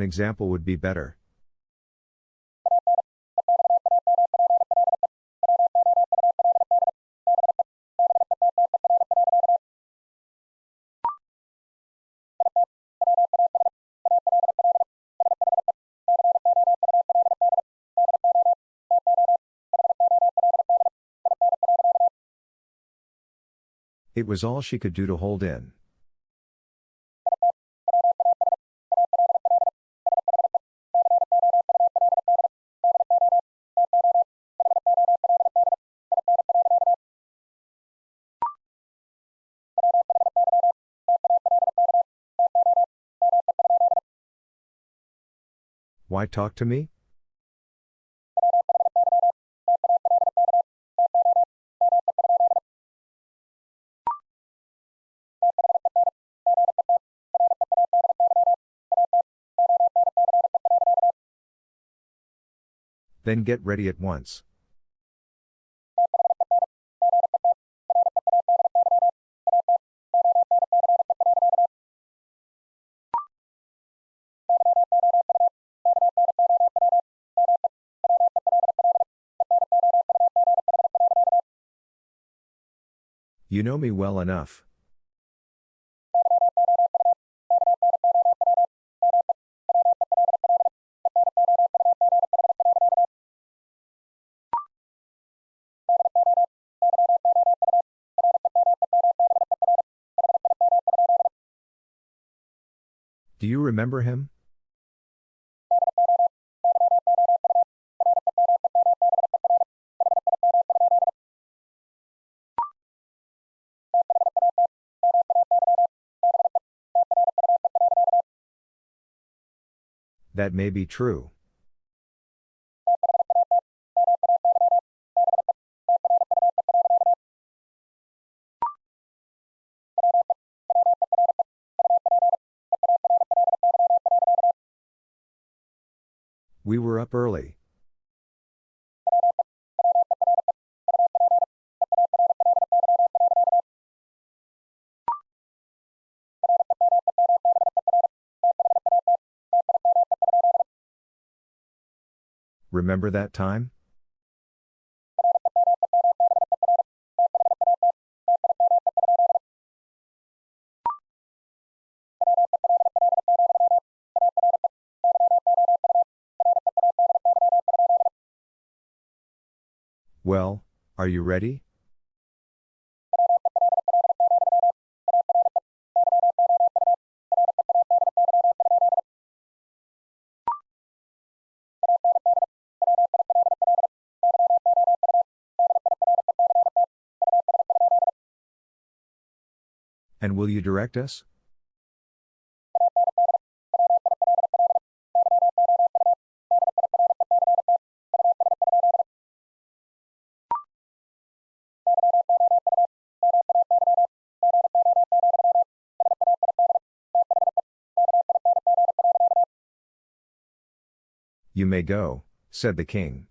[SPEAKER 1] Example would be better. It was all she could do to hold in. Why talk to me? Then get ready at once. You know me well enough. Do you remember him? That may be true. We were up early. Remember that time? Well, are you ready? Will you direct us? You may go, said the king.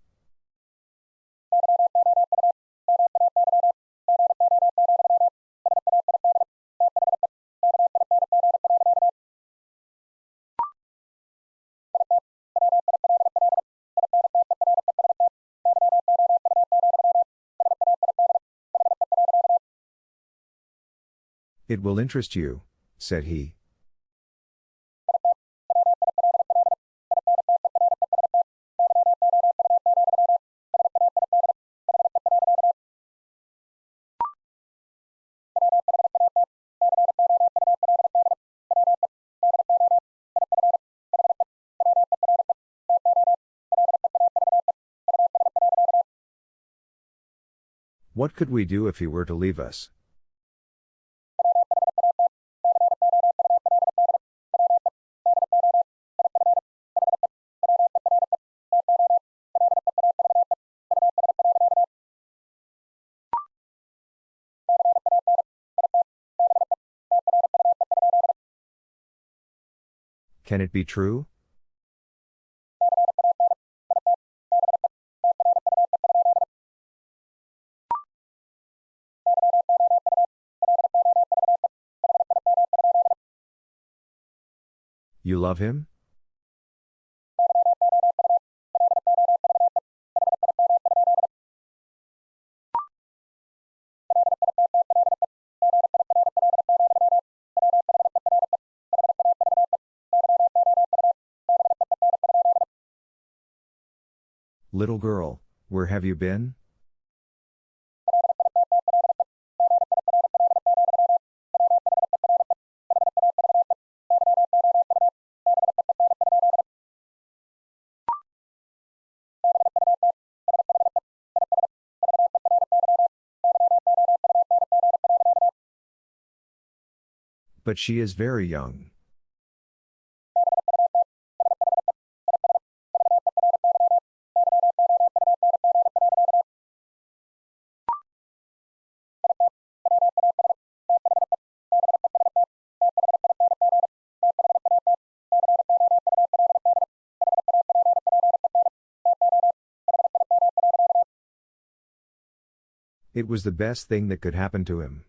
[SPEAKER 1] It will interest you, said he. What could we do if he were to leave us? Can it be true? You love him? Little girl, where have you been? But she is very young. It was the best thing that could happen to him.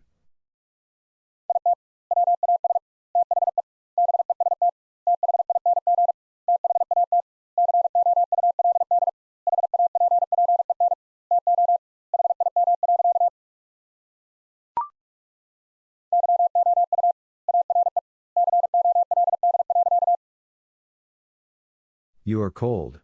[SPEAKER 1] You are cold.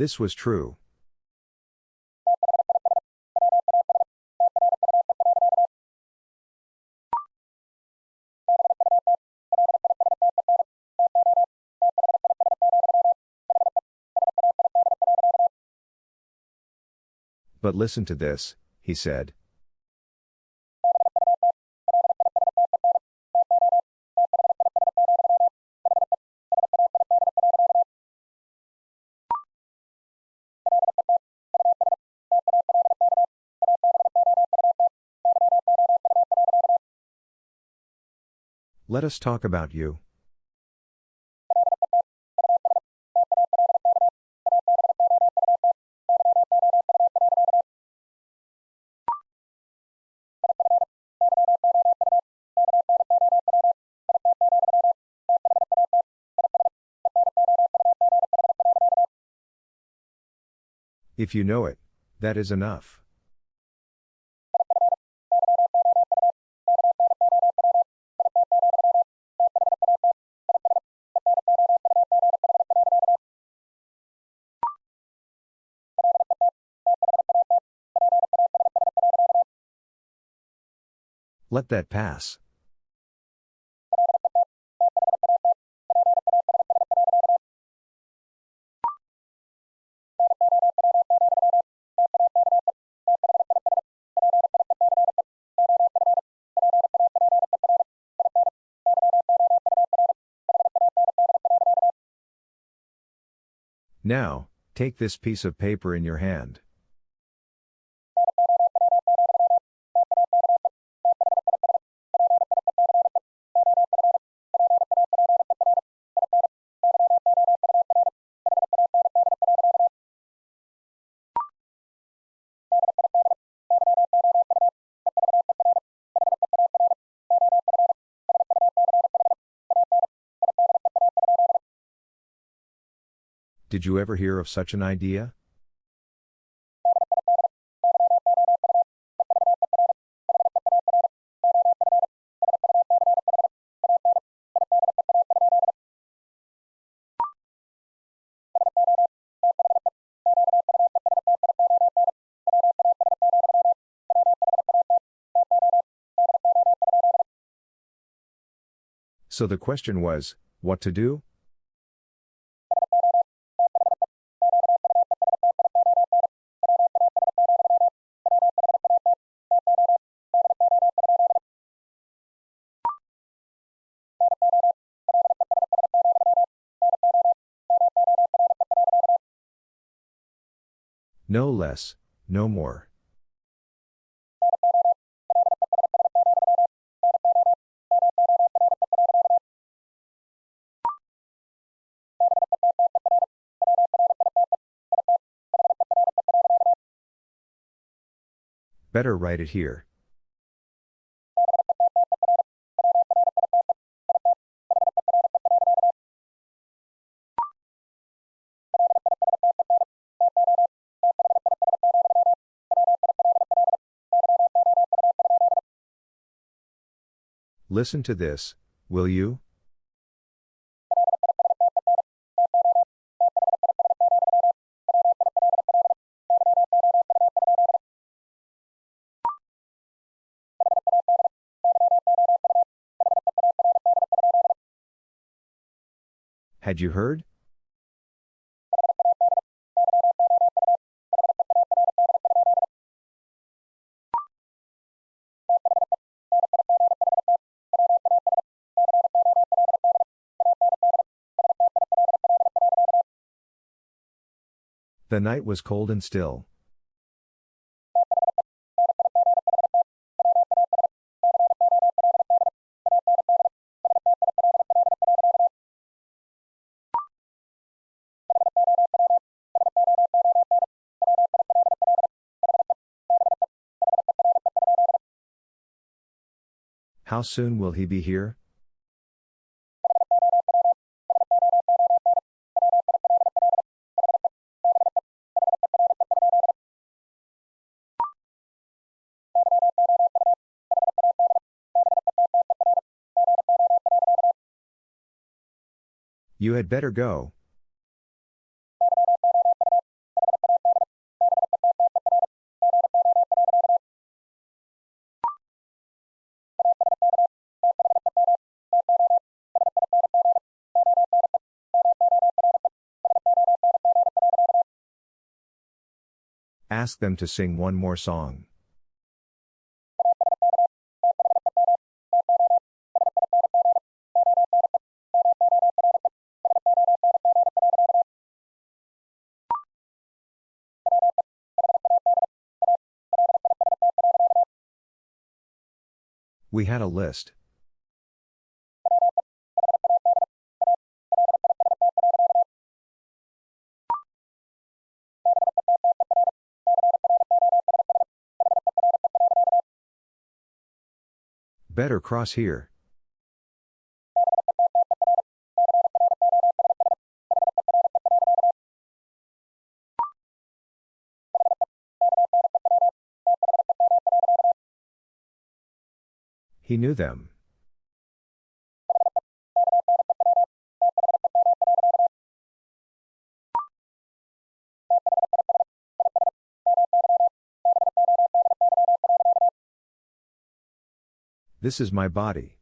[SPEAKER 1] This was true. But listen to this, he said. Let us talk about you. If you know it, that is enough. Let that pass. Now, take this piece of paper in your hand. Did you ever hear of such an idea? So the question was, what to do? No less, no more. Better write it here. Listen to this, will you? Had you heard? The night was cold and still. How soon will he be here? You had better go. Ask them to sing one more song. We had a list. Better cross here. He knew them. This is my body.